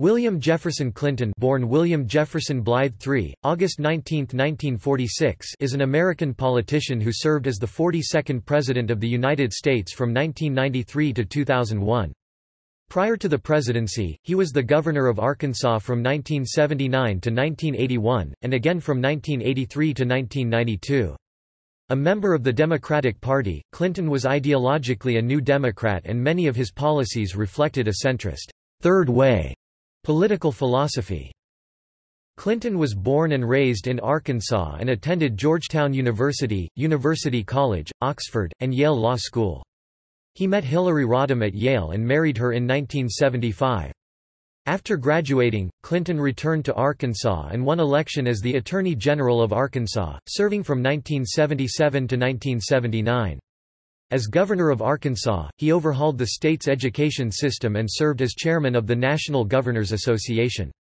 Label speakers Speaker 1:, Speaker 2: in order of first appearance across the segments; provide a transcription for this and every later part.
Speaker 1: William Jefferson Clinton born William Jefferson Blythe III, August 19, 1946 is an American politician who served as the 42nd President of the United States from 1993 to 2001. Prior to the presidency, he was the governor of Arkansas from 1979 to 1981, and again from 1983 to 1992. A member of the Democratic Party, Clinton was ideologically a New Democrat and many of his policies reflected a centrist, third way Political philosophy Clinton was born and raised in Arkansas and attended Georgetown University, University College, Oxford, and Yale Law School. He met Hillary Rodham at Yale and married her in 1975. After graduating, Clinton returned to Arkansas and won election as the Attorney General of Arkansas, serving from 1977 to 1979. As governor of Arkansas, he overhauled the state's education system and served as chairman of the National Governors Association.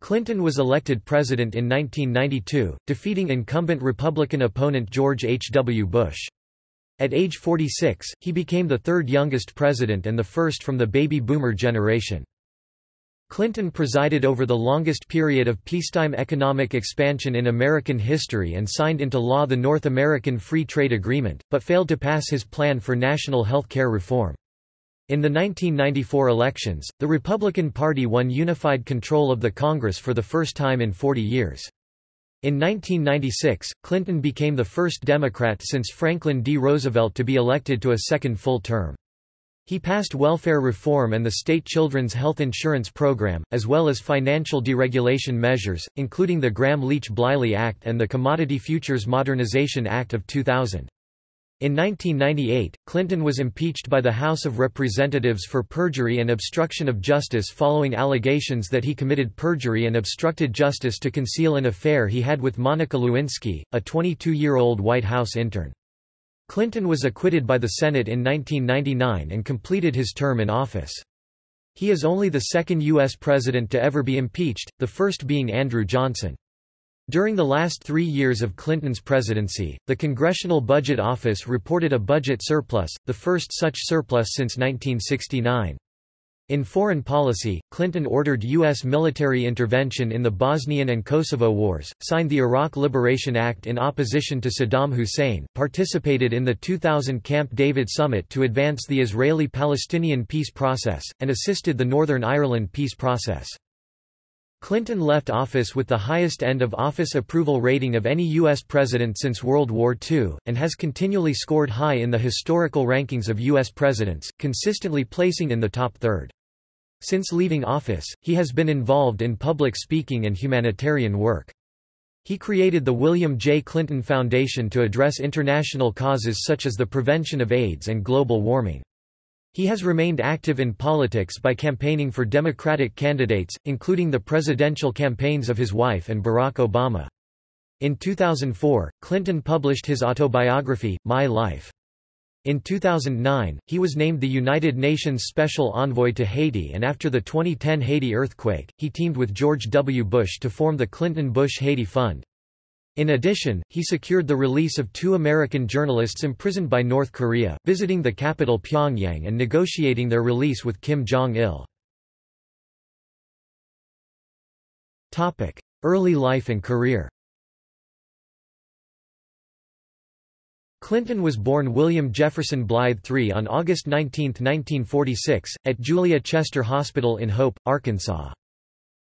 Speaker 1: Clinton was elected president in 1992, defeating incumbent Republican opponent George H. W. Bush. At age 46, he became the third youngest president and the first from the baby boomer generation. Clinton presided over the longest period of peacetime economic expansion in American history and signed into law the North American Free Trade Agreement, but failed to pass his plan for national health care reform. In the 1994 elections, the Republican Party won unified control of the Congress for the first time in 40 years. In 1996, Clinton became the first Democrat since Franklin D. Roosevelt to be elected to a second full term. He passed welfare reform and the state children's health insurance program, as well as financial deregulation measures, including the Gramm-Leach-Bliley Act and the Commodity Futures Modernization Act of 2000. In 1998, Clinton was impeached by the House of Representatives for perjury and obstruction of justice following allegations that he committed perjury and obstructed justice to conceal an affair he had with Monica Lewinsky, a 22-year-old White House intern. Clinton was acquitted by the Senate in 1999 and completed his term in office. He is only the second U.S. president to ever be impeached, the first being Andrew Johnson. During the last three years of Clinton's presidency, the Congressional Budget Office reported a budget surplus, the first such surplus since 1969. In foreign policy, Clinton ordered U.S. military intervention in the Bosnian and Kosovo wars, signed the Iraq Liberation Act in opposition to Saddam Hussein, participated in the 2000 Camp David summit to advance the Israeli-Palestinian peace process, and assisted the Northern Ireland peace process. Clinton left office with the highest end-of-office approval rating of any U.S. president since World War II, and has continually scored high in the historical rankings of U.S. presidents, consistently placing in the top third. Since leaving office, he has been involved in public speaking and humanitarian work. He created the William J. Clinton Foundation to address international causes such as the prevention of AIDS and global warming. He has remained active in politics by campaigning for Democratic candidates, including the presidential campaigns of his wife and Barack Obama. In 2004, Clinton published his autobiography, My Life. In 2009, he was named the United Nations Special Envoy to Haiti and after the 2010 Haiti earthquake, he teamed with George W. Bush to form the Clinton-Bush Haiti Fund. In addition, he secured the release of two American journalists imprisoned by North Korea, visiting the capital Pyongyang and negotiating their release with Kim Jong-il. Early life and career Clinton was born William Jefferson Blythe III on August 19, 1946, at Julia Chester Hospital in Hope, Arkansas.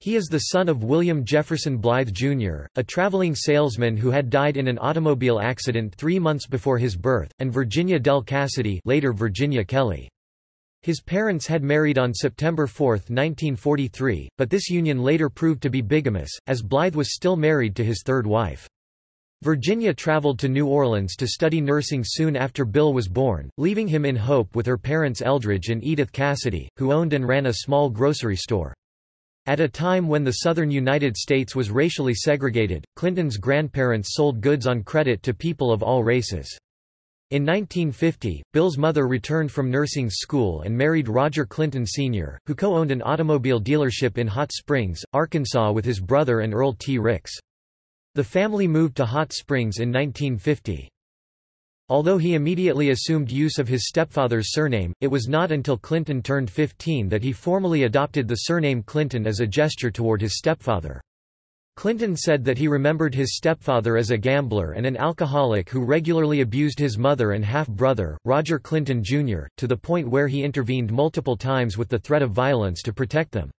Speaker 1: He is the son of William Jefferson Blythe, Jr., a traveling salesman who had died in an automobile accident three months before his birth, and Virginia Del Cassidy later Virginia Kelly. His parents had married on September 4, 1943, but this union later proved to be bigamous, as Blythe was still married to his third wife. Virginia traveled to New Orleans to study nursing soon after Bill was born, leaving him in Hope with her parents Eldridge and Edith Cassidy, who owned and ran a small grocery store. At a time when the southern United States was racially segregated, Clinton's grandparents sold goods on credit to people of all races. In 1950, Bill's mother returned from nursing school and married Roger Clinton Sr., who co-owned an automobile dealership in Hot Springs, Arkansas with his brother and Earl T. Ricks. The family moved to Hot Springs in 1950. Although he immediately assumed use of his stepfather's surname, it was not until Clinton turned 15 that he formally adopted the surname Clinton as a gesture toward his stepfather. Clinton said that he remembered his stepfather as a gambler and an alcoholic who regularly abused his mother and half-brother, Roger Clinton Jr., to the point where he intervened multiple times with the threat of violence to protect them.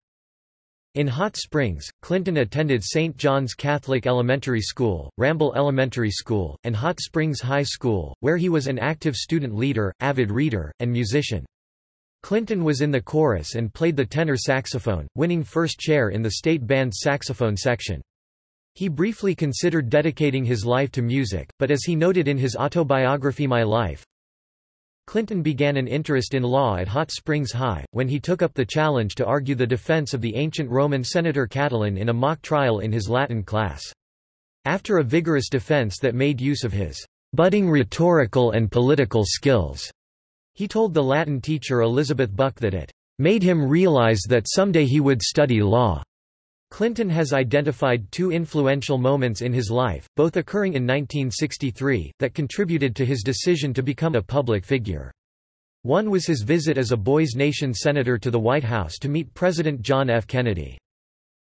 Speaker 1: In Hot Springs, Clinton attended St. John's Catholic Elementary School, Ramble Elementary School, and Hot Springs High School, where he was an active student leader, avid reader, and musician. Clinton was in the chorus and played the tenor saxophone, winning first chair in the state band's saxophone section. He briefly considered dedicating his life to music, but as he noted in his autobiography My Life, Clinton began an interest in law at Hot Springs High, when he took up the challenge to argue the defense of the ancient Roman senator Catiline in a mock trial in his Latin class. After a vigorous defense that made use of his budding rhetorical and political skills, he told the Latin teacher Elizabeth Buck that it made him realize that someday he would study law. Clinton has identified two influential moments in his life, both occurring in 1963, that contributed to his decision to become a public figure. One was his visit as a Boys Nation senator to the White House to meet President John F. Kennedy.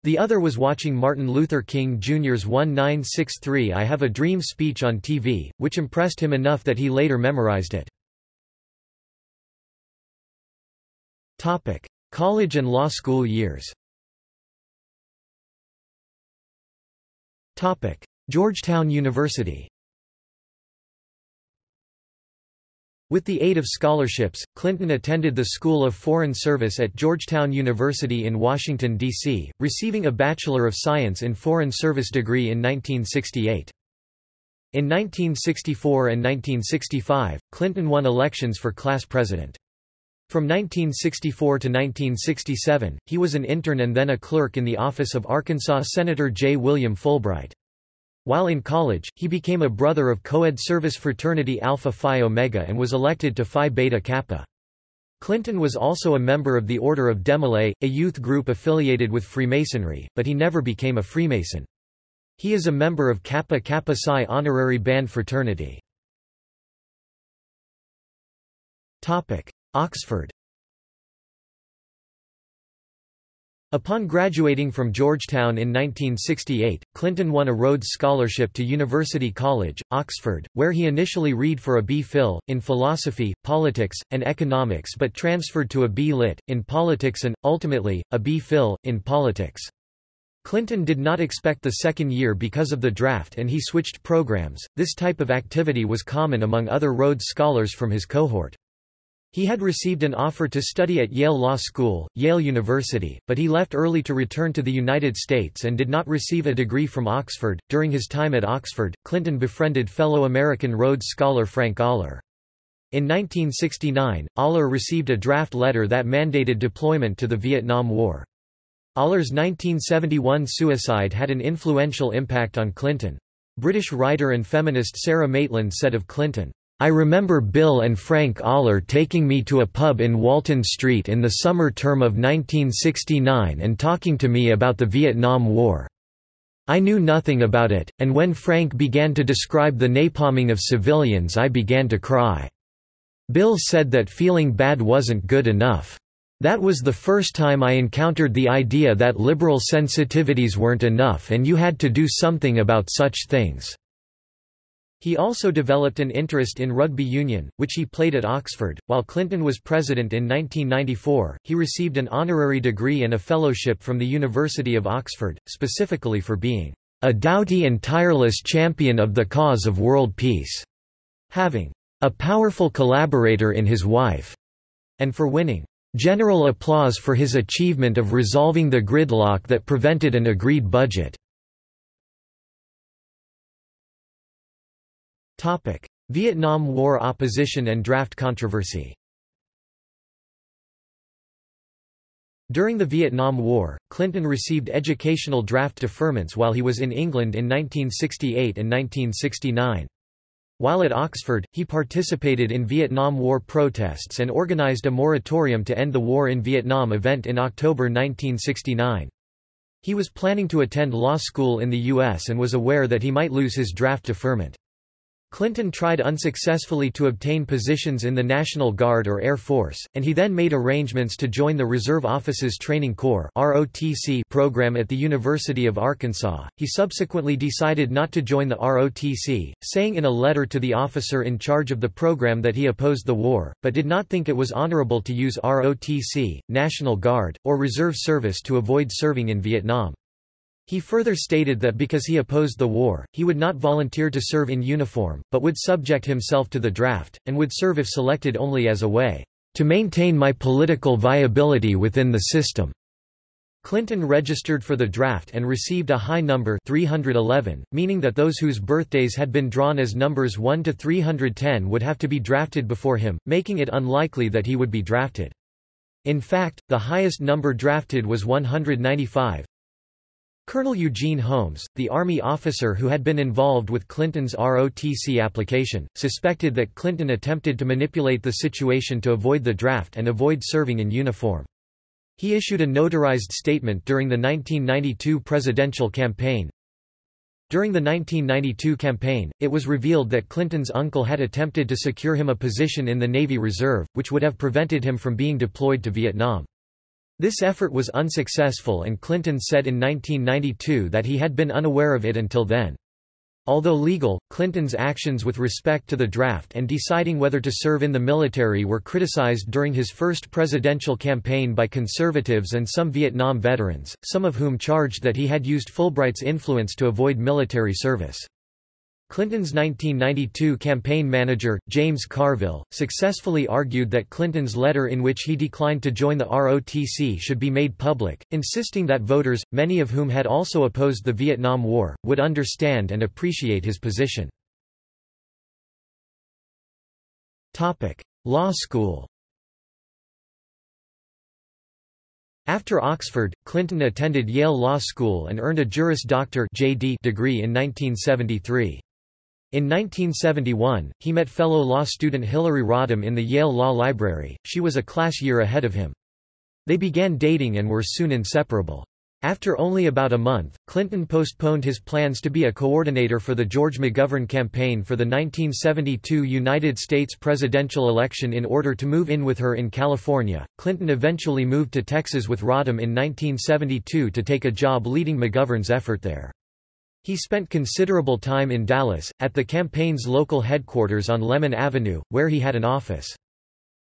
Speaker 1: The other was watching Martin Luther King Jr.'s 1963 I Have a Dream speech on TV, which impressed him enough that he later memorized it. College and law school years Georgetown University With the aid of scholarships, Clinton attended the School of Foreign Service at Georgetown University in Washington, D.C., receiving a Bachelor of Science in Foreign Service degree in 1968. In 1964 and 1965, Clinton won elections for class president. From 1964 to 1967, he was an intern and then a clerk in the office of Arkansas Senator J. William Fulbright. While in college, he became a brother of co-ed service fraternity Alpha Phi Omega and was elected to Phi Beta Kappa. Clinton was also a member of the Order of Demolay, a youth group affiliated with Freemasonry, but he never became a Freemason. He is a member of Kappa Kappa Psi honorary band fraternity. Oxford Upon graduating from Georgetown in 1968, Clinton won a Rhodes Scholarship to University College, Oxford, where he initially read for a B.Phil, in philosophy, politics, and economics but transferred to a B.Lit, in politics and, ultimately, a B.Phil, in politics. Clinton did not expect the second year because of the draft and he switched programs. This type of activity was common among other Rhodes scholars from his cohort. He had received an offer to study at Yale Law School, Yale University, but he left early to return to the United States and did not receive a degree from Oxford. During his time at Oxford, Clinton befriended fellow American Rhodes scholar Frank Aller. In 1969, Aller received a draft letter that mandated deployment to the Vietnam War. Aller's 1971 suicide had an influential impact on Clinton. British writer and feminist Sara Maitland said of Clinton, I remember Bill and Frank Aller taking me to a pub in Walton Street in the summer term of 1969 and talking to me about the Vietnam War. I knew nothing about it, and when Frank began to describe the napalming of civilians I began to cry. Bill said that feeling bad wasn't good enough. That was the first time I encountered the idea that liberal sensitivities weren't enough and you had to do something about such things. He also developed an interest in rugby union, which he played at Oxford. While Clinton was president in 1994, he received an honorary degree and a fellowship from the University of Oxford, specifically for being a doughty and tireless champion of the cause of world peace, having a powerful collaborator in his wife, and for winning general applause for his achievement of resolving the gridlock that prevented an agreed budget. Topic: Vietnam War opposition and draft controversy. During the Vietnam War, Clinton received educational draft deferments while he was in England in 1968 and 1969. While at Oxford, he participated in Vietnam War protests and organized a moratorium to end the war in Vietnam event in October 1969. He was planning to attend law school in the U.S. and was aware that he might lose his draft deferment. Clinton tried unsuccessfully to obtain positions in the National Guard or Air Force, and he then made arrangements to join the Reserve Officers Training Corps program at the University of Arkansas. He subsequently decided not to join the ROTC, saying in a letter to the officer in charge of the program that he opposed the war, but did not think it was honorable to use ROTC, National Guard, or Reserve Service to avoid serving in Vietnam. He further stated that because he opposed the war, he would not volunteer to serve in uniform, but would subject himself to the draft, and would serve if selected only as a way to maintain my political viability within the system. Clinton registered for the draft and received a high number 311, meaning that those whose birthdays had been drawn as numbers 1 to 310 would have to be drafted before him, making it unlikely that he would be drafted. In fact, the highest number drafted was 195, Colonel Eugene Holmes, the Army officer who had been involved with Clinton's ROTC application, suspected that Clinton attempted to manipulate the situation to avoid the draft and avoid serving in uniform. He issued a notarized statement during the 1992 presidential campaign. During the 1992 campaign, it was revealed that Clinton's uncle had attempted to secure him a position in the Navy Reserve, which would have prevented him from being deployed to Vietnam. This effort was unsuccessful and Clinton said in 1992 that he had been unaware of it until then. Although legal, Clinton's actions with respect to the draft and deciding whether to serve in the military were criticized during his first presidential campaign by conservatives and some Vietnam veterans, some of whom charged that he had used Fulbright's influence to avoid military service. Clinton's 1992 campaign manager, James Carville, successfully argued that Clinton's letter in which he declined to join the ROTC should be made public, insisting that voters, many of whom had also opposed the Vietnam War, would understand and appreciate his position. Law school After Oxford, Clinton attended Yale Law School and earned a Juris Doctor degree in 1973. In 1971, he met fellow law student Hillary Rodham in the Yale Law Library, she was a class year ahead of him. They began dating and were soon inseparable. After only about a month, Clinton postponed his plans to be a coordinator for the George McGovern campaign for the 1972 United States presidential election in order to move in with her in California. Clinton eventually moved to Texas with Rodham in 1972 to take a job leading McGovern's effort there. He spent considerable time in Dallas, at the campaign's local headquarters on Lemon Avenue, where he had an office.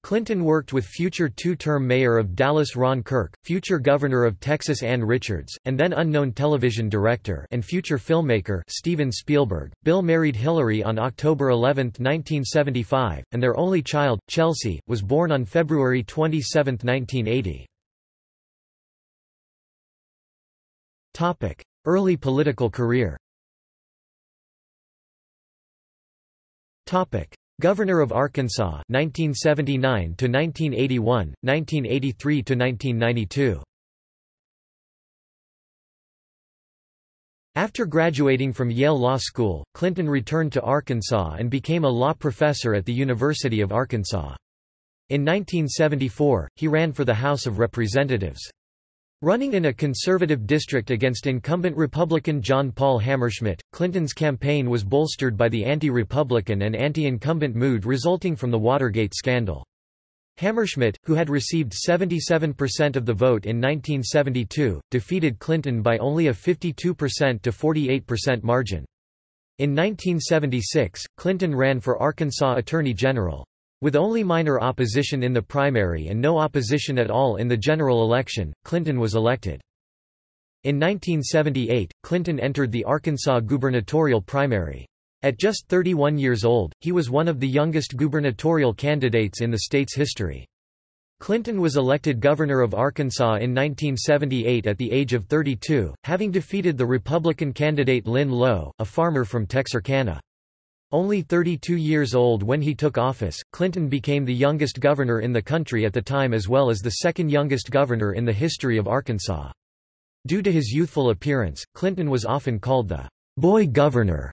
Speaker 1: Clinton worked with future two-term mayor of Dallas Ron Kirk, future governor of Texas Ann Richards, and then unknown television director and future filmmaker Steven Spielberg. Bill married Hillary on October 11, 1975, and their only child, Chelsea, was born on February 27, 1980. Early political career Governor of Arkansas 1979 to 1981 1983 to 1992 After graduating from Yale Law School, Clinton returned to Arkansas and became a law professor at the University of Arkansas. In 1974, he ran for the House of Representatives. Running in a conservative district against incumbent Republican John Paul Hammerschmidt, Clinton's campaign was bolstered by the anti-Republican and anti-incumbent mood resulting from the Watergate scandal. Hammerschmidt, who had received 77% of the vote in 1972, defeated Clinton by only a 52% to 48% margin. In 1976, Clinton ran for Arkansas Attorney General. With only minor opposition in the primary and no opposition at all in the general election, Clinton was elected. In 1978, Clinton entered the Arkansas gubernatorial primary. At just 31 years old, he was one of the youngest gubernatorial candidates in the state's history. Clinton was elected governor of Arkansas in 1978 at the age of 32, having defeated the Republican candidate Lynn Lowe, a farmer from Texarkana. Only 32 years old when he took office, Clinton became the youngest governor in the country at the time as well as the second youngest governor in the history of Arkansas. Due to his youthful appearance, Clinton was often called the boy governor.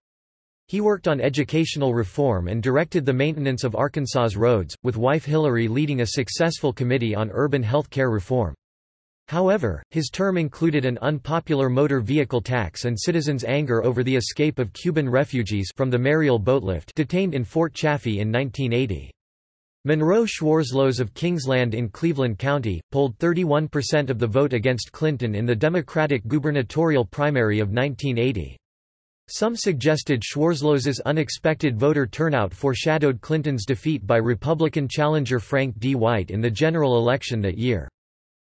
Speaker 1: He worked on educational reform and directed the maintenance of Arkansas's roads, with wife Hillary leading a successful committee on urban health care reform. However, his term included an unpopular motor vehicle tax and citizens' anger over the escape of Cuban refugees from the Mariel boatlift detained in Fort Chaffee in 1980. Monroe Schwarzlose of Kingsland in Cleveland County, polled 31% of the vote against Clinton in the Democratic gubernatorial primary of 1980. Some suggested Schwarzlose's unexpected voter turnout foreshadowed Clinton's defeat by Republican challenger Frank D. White in the general election that year.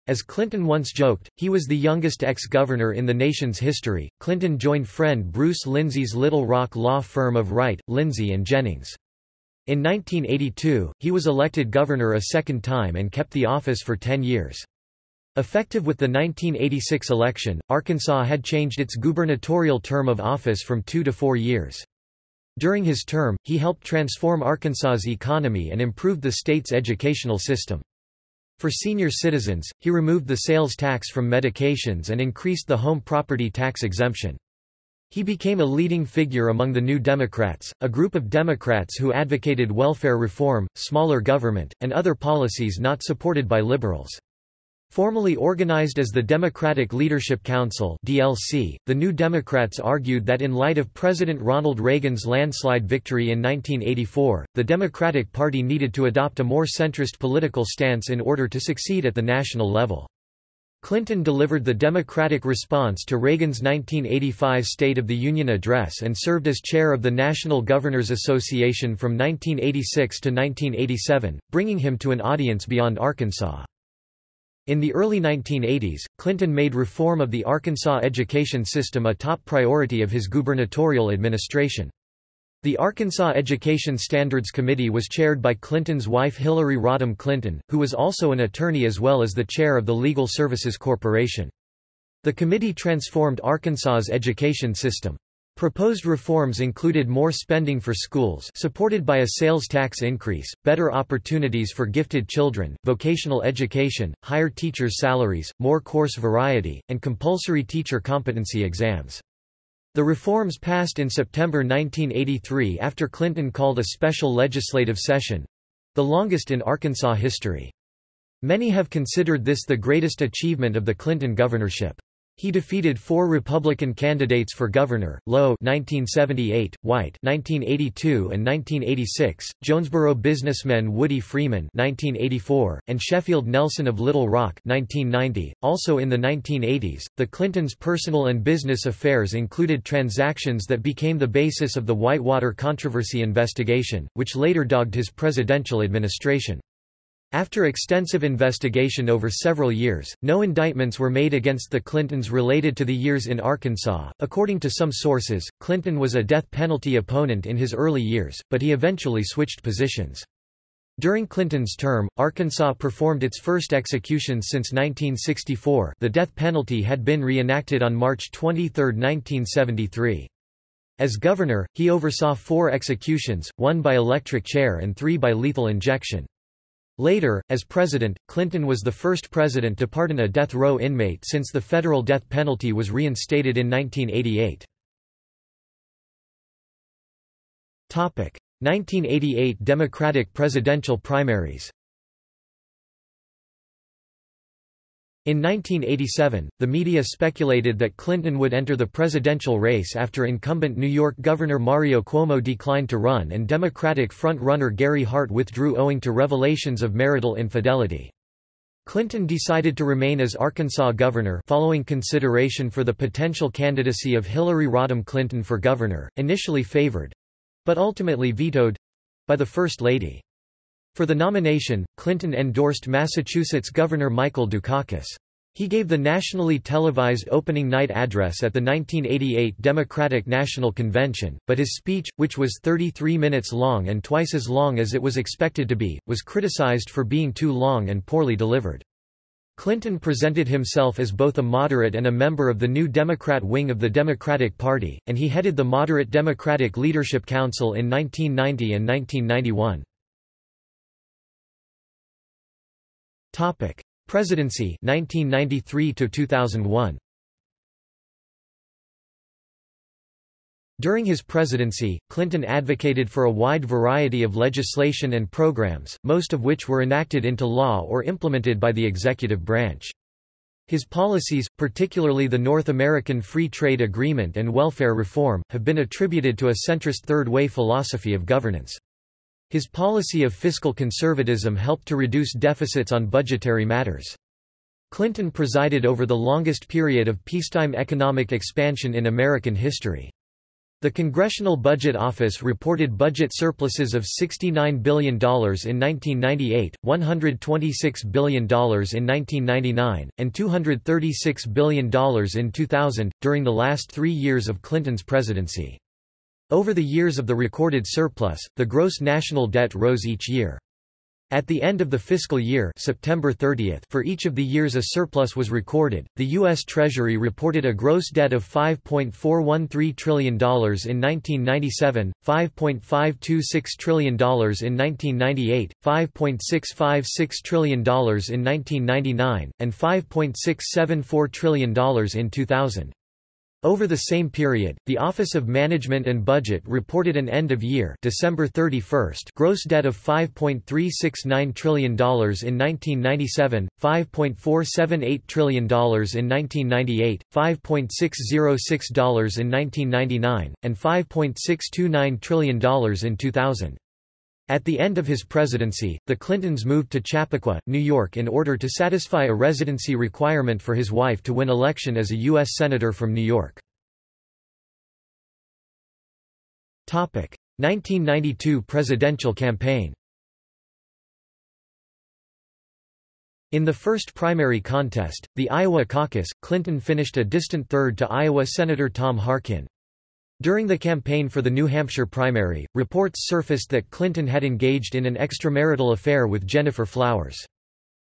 Speaker 1: As Clinton once joked, he was the youngest ex-governor in the nation's history. Clinton joined friend Bruce Lindsey's Little Rock law firm of Wright, Lindsey and Jennings. In 1982, he was elected governor a second time and kept the office for 10 years. Effective with the 1986 election, Arkansas had changed its gubernatorial term of office from two to four years. During his term, he helped transform Arkansas's economy and improved the state's educational system. For senior citizens, he removed the sales tax from medications and increased the home property tax exemption. He became a leading figure among the New Democrats, a group of Democrats who advocated welfare reform, smaller government, and other policies not supported by liberals. Formally organized as the Democratic Leadership Council (DLC), the New Democrats argued that in light of President Ronald Reagan's landslide victory in 1984, the Democratic Party needed to adopt a more centrist political stance in order to succeed at the national level. Clinton delivered the Democratic response to Reagan's 1985 State of the Union address and served as chair of the National Governors Association from 1986 to 1987, bringing him to an audience beyond Arkansas. In the early 1980s, Clinton made reform of the Arkansas education system a top priority of his gubernatorial administration. The Arkansas Education Standards Committee was chaired by Clinton's wife Hillary Rodham Clinton, who was also an attorney as well as the chair of the Legal Services Corporation. The committee transformed Arkansas's education system. Proposed reforms included more spending for schools supported by a sales tax increase, better opportunities for gifted children, vocational education, higher teachers' salaries, more course variety, and compulsory teacher competency exams. The reforms passed in September 1983 after Clinton called a special legislative session—the longest in Arkansas history. Many have considered this the greatest achievement of the Clinton governorship. He defeated four Republican candidates for governor, Lowe 1978, White 1982 and 1986, Jonesboro businessman Woody Freeman 1984, and Sheffield Nelson of Little Rock 1990. Also in the 1980s, the Clintons' personal and business affairs included transactions that became the basis of the Whitewater controversy investigation, which later dogged his presidential administration. After extensive investigation over several years, no indictments were made against the Clintons related to the years in Arkansas. According to some sources, Clinton was a death penalty opponent in his early years, but he eventually switched positions. During Clinton's term, Arkansas performed its first executions since 1964 the death penalty had been reenacted on March 23, 1973. As governor, he oversaw four executions, one by electric chair and three by lethal injection. Later, as president, Clinton was the first president to pardon a death row inmate since the federal death penalty was reinstated in 1988. 1988 Democratic presidential primaries In 1987, the media speculated that Clinton would enter the presidential race after incumbent New York Governor Mario Cuomo declined to run and Democratic front-runner Gary Hart withdrew owing to revelations of marital infidelity. Clinton decided to remain as Arkansas governor following consideration for the potential candidacy of Hillary Rodham Clinton for governor, initially favored—but ultimately vetoed—by the First Lady. For the nomination, Clinton endorsed Massachusetts Governor Michael Dukakis. He gave the nationally televised opening night address at the 1988 Democratic National Convention, but his speech, which was 33 minutes long and twice as long as it was expected to be, was criticized for being too long and poorly delivered. Clinton presented himself as both a moderate and a member of the new Democrat wing of the Democratic Party, and he headed the Moderate Democratic Leadership Council in 1990 and 1991. Topic: Presidency 1993 to 2001. During his presidency, Clinton advocated for a wide variety of legislation and programs, most of which were enacted into law or implemented by the executive branch. His policies, particularly the North American Free Trade Agreement and welfare reform, have been attributed to a centrist third-way philosophy of governance. His policy of fiscal conservatism helped to reduce deficits on budgetary matters. Clinton presided over the longest period of peacetime economic expansion in American history. The Congressional Budget Office reported budget surpluses of $69 billion in 1998, $126 billion in 1999, and $236 billion in 2000, during the last three years of Clinton's presidency. Over the years of the recorded surplus, the gross national debt rose each year. At the end of the fiscal year September 30th for each of the years a surplus was recorded, the U.S. Treasury reported a gross debt of $5.413 trillion in 1997, $5.526 trillion in 1998, $5.656 trillion in 1999, and $5.674 trillion in 2000. Over the same period, the Office of Management and Budget reported an end-of-year December 31 gross debt of $5.369 trillion in 1997, $5.478 trillion in 1998, $5.606 in 1999, and $5.629 trillion in 2000. At the end of his presidency, the Clintons moved to Chappaqua, New York in order to satisfy a residency requirement for his wife to win election as a U.S. Senator from New York. 1992 presidential campaign In the first primary contest, the Iowa caucus, Clinton finished a distant third to Iowa Senator Tom Harkin. During the campaign for the New Hampshire primary, reports surfaced that Clinton had engaged in an extramarital affair with Gennifer Flowers.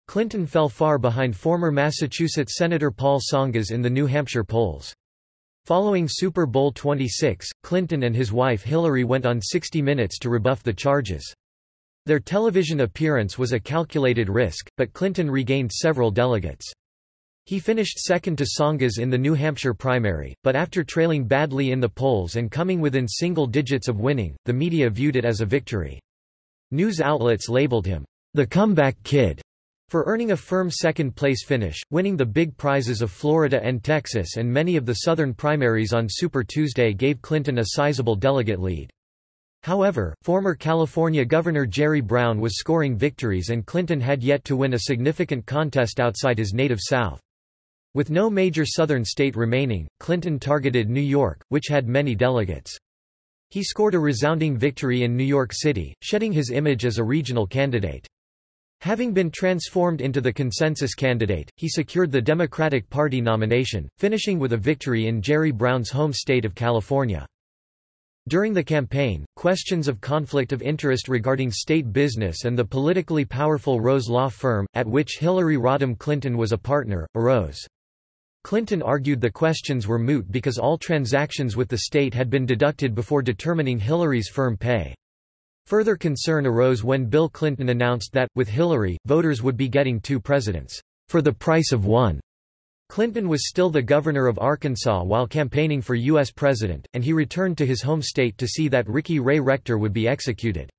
Speaker 1: Clinton fell far behind former Massachusetts Senator Paul Tsongas in the New Hampshire polls. Following Super Bowl 26, Clinton and his wife Hillary went on 60 Minutes to rebuff the charges. Their television appearance was a calculated risk, but Clinton regained several delegates. He finished second to Tsongas in the New Hampshire primary, but after trailing badly in the polls and coming within single digits of winning, the media viewed it as a victory. News outlets labeled him, the comeback kid, for earning a firm second-place finish, winning the big prizes of Florida and Texas and many of the southern primaries on Super Tuesday gave Clinton a sizable delegate lead. However, former California Governor Jerry Brown was scoring victories and Clinton had yet to win a significant contest outside his native South. With no major southern state remaining, Clinton targeted New York, which had many delegates. He scored a resounding victory in New York City, shedding his image as a regional candidate. Having been transformed into the consensus candidate, he secured the Democratic Party nomination, finishing with a victory in Jerry Brown's home state of California. During the campaign, questions of conflict of interest regarding state business and the politically powerful Rose Law Firm, at which Hillary Rodham Clinton was a partner, arose. Clinton argued the questions were moot because all transactions with the state had been deducted before determining Hillary's firm pay. Further concern arose when Bill Clinton announced that, with Hillary, voters would be getting two presidents, for the price of one. Clinton was still the governor of Arkansas while campaigning for U.S. president, and he returned to his home state to see that Ricky Ray Rector would be executed.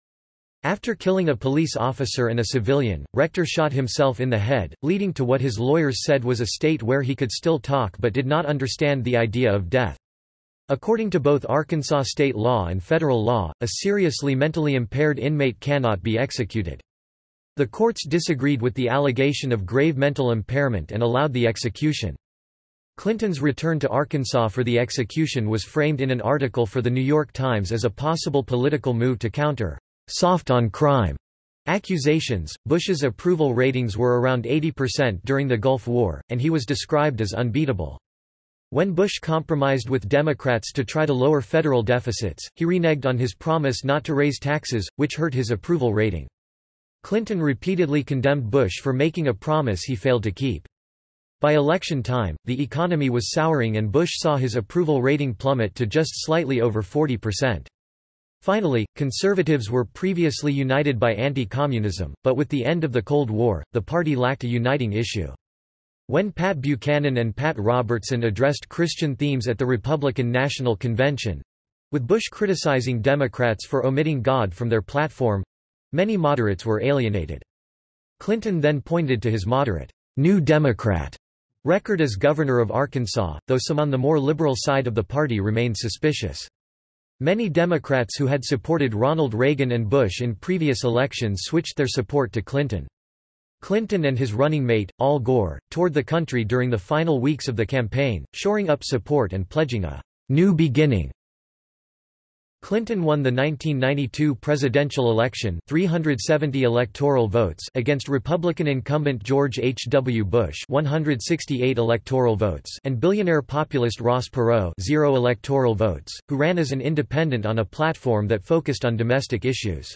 Speaker 1: After killing a police officer and a civilian, Rector shot himself in the head, leading to what his lawyers said was a state where he could still talk but did not understand the idea of death. According to both Arkansas state law and federal law, a seriously mentally impaired inmate cannot be executed. The courts disagreed with the allegation of grave mental impairment and allowed the execution. Clinton's return to Arkansas for the execution was framed in an article for The New York Times as a possible political move to counter soft on crime accusations. Bush's approval ratings were around 80% during the Gulf War, and he was described as unbeatable. When Bush compromised with Democrats to try to lower federal deficits, he reneged on his promise not to raise taxes, which hurt his approval rating. Clinton repeatedly condemned Bush for making a promise he failed to keep. By election time, the economy was souring and Bush saw his approval rating plummet to just slightly over 40%. Finally, conservatives were previously united by anti-communism, but with the end of the Cold War, the party lacked a uniting issue. When Pat Buchanan and Pat Robertson addressed Christian themes at the Republican National Convention—with Bush criticizing Democrats for omitting God from their platform—many moderates were alienated. Clinton then pointed to his moderate, New Democrat record as governor of Arkansas, though some on the more liberal side of the party remained suspicious. Many Democrats who had supported Ronald Reagan and Bush in previous elections switched their support to Clinton. Clinton and his running mate, Al Gore, toured the country during the final weeks of the campaign, shoring up support and pledging a new beginning Clinton won the 1992 presidential election 370 electoral votes against Republican incumbent George H. W. Bush 168 electoral votes and billionaire populist Ross Perot zero electoral votes, who ran as an independent on a platform that focused on domestic issues.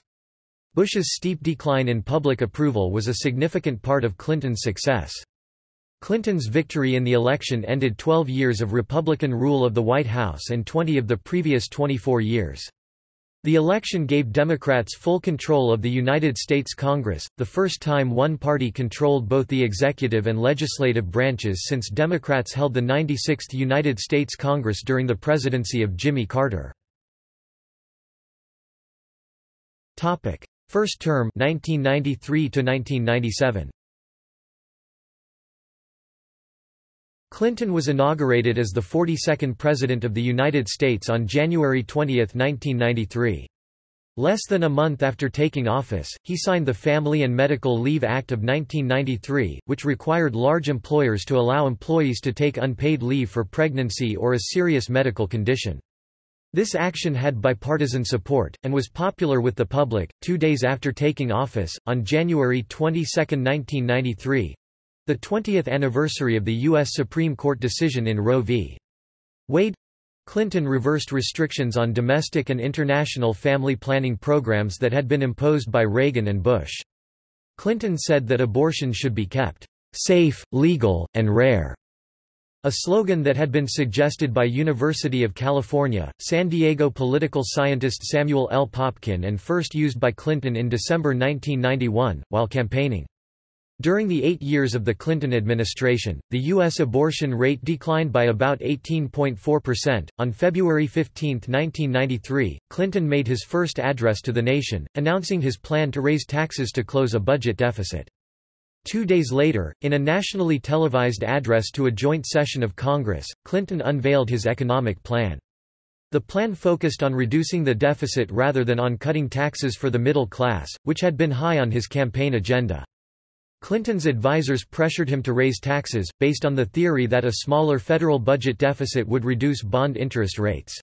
Speaker 1: Bush's steep decline in public approval was a significant part of Clinton's success. Clinton's victory in the election ended 12 years of Republican rule of the White House and 20 of the previous 24 years. The election gave Democrats full control of the United States Congress, the first time one party controlled both the executive and legislative branches since Democrats held the 96th United States Congress during the presidency of Jimmy Carter. First term 1993 to 1997. Clinton was inaugurated as the 42nd President of the United States on January 20, 1993. Less than a month after taking office, he signed the Family and Medical Leave Act of 1993, which required large employers to allow employees to take unpaid leave for pregnancy or a serious medical condition. This action had bipartisan support, and was popular with the public. Two days after taking office, on January 22, 1993, the 20th anniversary of the U.S. Supreme Court decision in Roe v. Wade Clinton reversed restrictions on domestic and international family planning programs that had been imposed by Reagan and Bush. Clinton said that abortion should be kept safe, legal, and rare. A slogan that had been suggested by University of California, San Diego political scientist Samuel L. Popkin and first used by Clinton in December 1991, while campaigning. During the eight years of the Clinton administration, the U.S. abortion rate declined by about 18.4%. On February 15, 1993, Clinton made his first address to the nation, announcing his plan to raise taxes to close a budget deficit. Two days later, in a nationally televised address to a joint session of Congress, Clinton unveiled his economic plan. The plan focused on reducing the deficit rather than on cutting taxes for the middle class, which had been high on his campaign agenda. Clinton's advisers pressured him to raise taxes, based on the theory that a smaller federal budget deficit would reduce bond interest rates.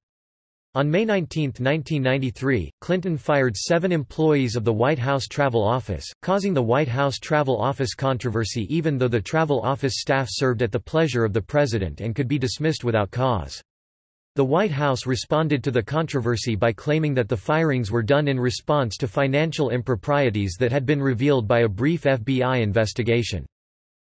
Speaker 1: On May 19, 1993, Clinton fired seven employees of the White House Travel Office, causing the White House Travel Office controversy even though the travel office staff served at the pleasure of the president and could be dismissed without cause. The White House responded to the controversy by claiming that the firings were done in response to financial improprieties that had been revealed by a brief FBI investigation.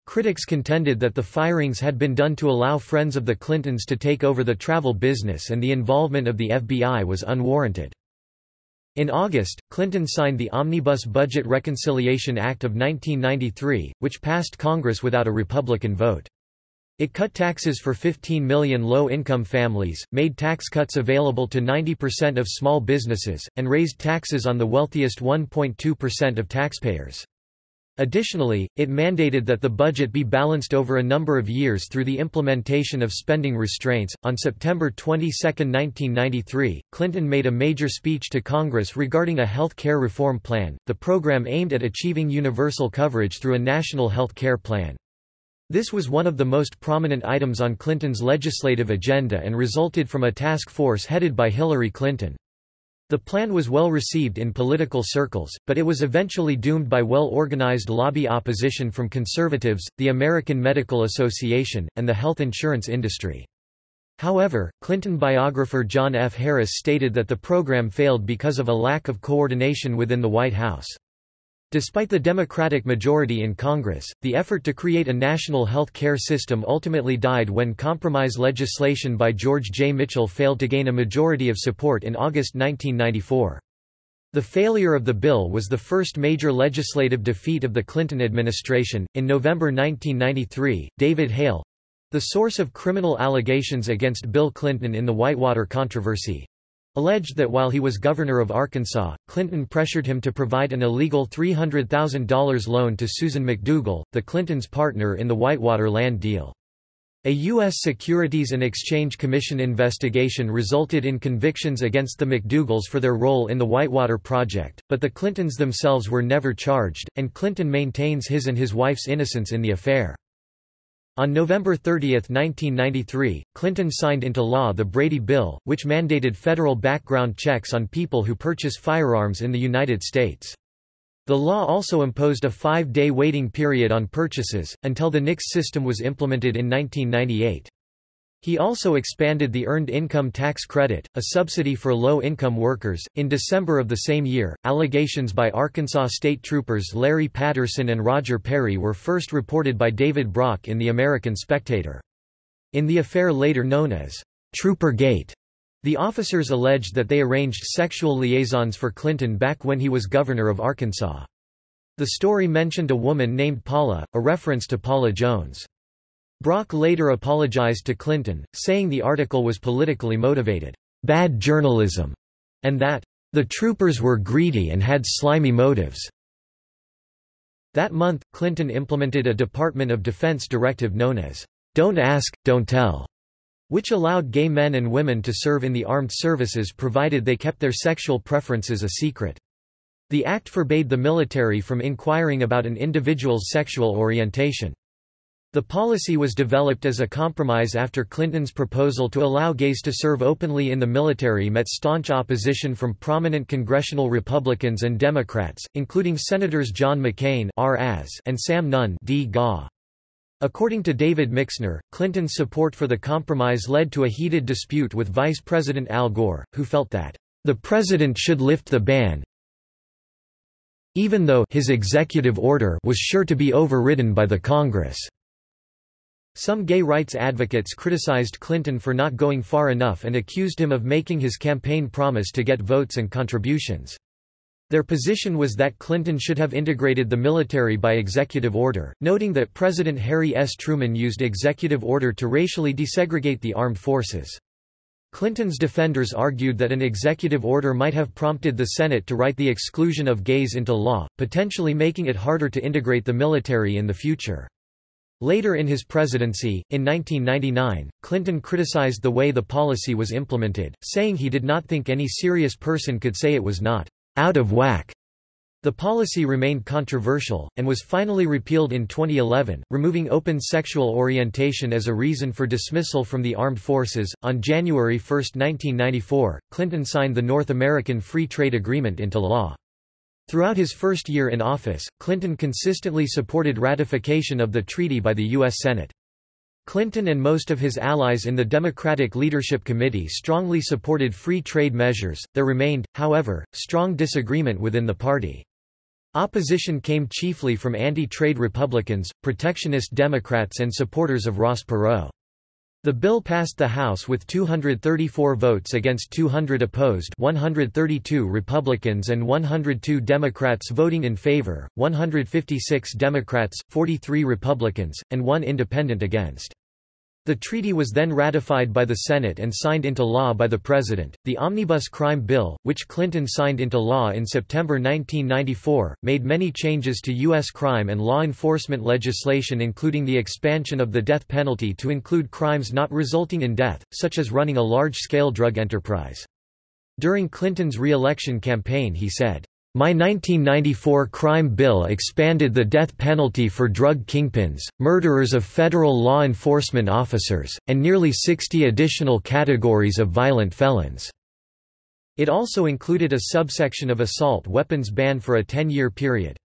Speaker 1: Critics contended that the firings had been done to allow friends of the Clintons to take over the travel business and the involvement of the FBI was unwarranted. In August, Clinton signed the Omnibus Budget Reconciliation Act of 1993, which passed Congress without a Republican vote. It cut taxes for 15 million low-income families, made tax cuts available to 90% of small businesses, and raised taxes on the wealthiest 1.2% of taxpayers. Additionally, it mandated that the budget be balanced over a number of years through the implementation of spending restraints. On September 22, 1993, Clinton made a major speech to Congress regarding a health care reform plan, the program aimed at achieving universal coverage through a national health care plan. This was one of the most prominent items on Clinton's legislative agenda and resulted from a task force headed by Hillary Clinton. The plan was well received in political circles, but it was eventually doomed by well-organized lobby opposition from conservatives, the American Medical Association, and the health insurance industry. However, Clinton biographer John F. Harris stated that the program failed because of a lack of coordination within the White House. Despite the Democratic majority in Congress, the effort to create a national health care system ultimately died when compromise legislation by George J. Mitchell failed to gain a majority of support in August 1994. The failure of the bill was the first major legislative defeat of the Clinton administration. In November 1993, David Hale the source of criminal allegations against Bill Clinton in the Whitewater controversy alleged that while he was governor of Arkansas, Clinton pressured him to provide an illegal $300,000 loan to Susan McDougal, the Clintons' partner in the Whitewater land deal. A U.S. Securities and Exchange Commission investigation resulted in convictions against the McDougals for their role in the Whitewater Project, but the Clintons themselves were never charged, and Clinton maintains his and his wife's innocence in the affair. On November 30, 1993, Clinton signed into law the Brady Bill, which mandated federal background checks on people who purchase firearms in the United States. The law also imposed a five-day waiting period on purchases, until the NICS system was implemented in 1998. He also expanded the Earned Income Tax Credit, a subsidy for low income workers. In December of the same year, allegations by Arkansas State Troopers Larry Patterson and Roger Perry were first reported by David Brock in The American Spectator. In the affair later known as Trooper Gate, the officers alleged that they arranged sexual liaisons for Clinton back when he was governor of Arkansas. The story mentioned a woman named Paula, a reference to Paula Jones. Brock later apologized to Clinton, saying the article was politically motivated, bad journalism, and that the troopers were greedy and had slimy motives. That month, Clinton implemented a Department of Defense directive known as Don't Ask, Don't Tell, which allowed gay men and women to serve in the armed services provided they kept their sexual preferences a secret. The act forbade the military from inquiring about an individual's sexual orientation. The policy was developed as a compromise after Clinton's proposal to allow gays to serve openly in the military met staunch opposition from prominent congressional Republicans and Democrats, including Senators John McCain and Sam Nunn D. According to David Mixner, Clinton's support for the compromise led to a heated dispute with Vice President Al Gore, who felt that, "...the president should lift the ban even though his executive order was sure to be overridden by the Congress." Some gay rights advocates criticized Clinton for not going far enough and accused him of making his campaign promise to get votes and contributions. Their position was that Clinton should have integrated the military by executive order, noting that President Harry S. Truman used executive order to racially desegregate the armed forces. Clinton's defenders argued that an executive order might have prompted the Senate to write the exclusion of gays into law, potentially making it harder to integrate the military in the future. Later in his presidency, in 1999, Clinton criticized the way the policy was implemented, saying he did not think any serious person could say it was not out of whack. The policy remained controversial, and was finally repealed in 2011, removing open sexual orientation as a reason for dismissal from the armed forces. On January 1, 1994, Clinton signed the North American Free Trade Agreement into law. Throughout his first year in office, Clinton consistently supported ratification of the treaty by the U.S. Senate. Clinton and most of his allies in the Democratic Leadership Committee strongly supported free trade measures. There remained, however, strong disagreement within the party. Opposition came chiefly from anti-trade Republicans, protectionist Democrats and supporters of Ross Perot. The bill passed the House with 234 votes against 200 opposed 132 Republicans and 102 Democrats voting in favor, 156 Democrats, 43 Republicans, and one independent against. The treaty was then ratified by the Senate and signed into law by the President. The Omnibus Crime Bill, which Clinton signed into law in September 1994, made many changes to U.S. crime and law enforcement legislation, including the expansion of the death penalty to include crimes not resulting in death, such as running a large scale drug enterprise. During Clinton's re election campaign, he said, my 1994 crime bill expanded the death penalty for drug kingpins, murderers of federal law enforcement officers, and nearly 60 additional categories of violent felons. It also included a subsection of assault weapons ban for a 10-year period.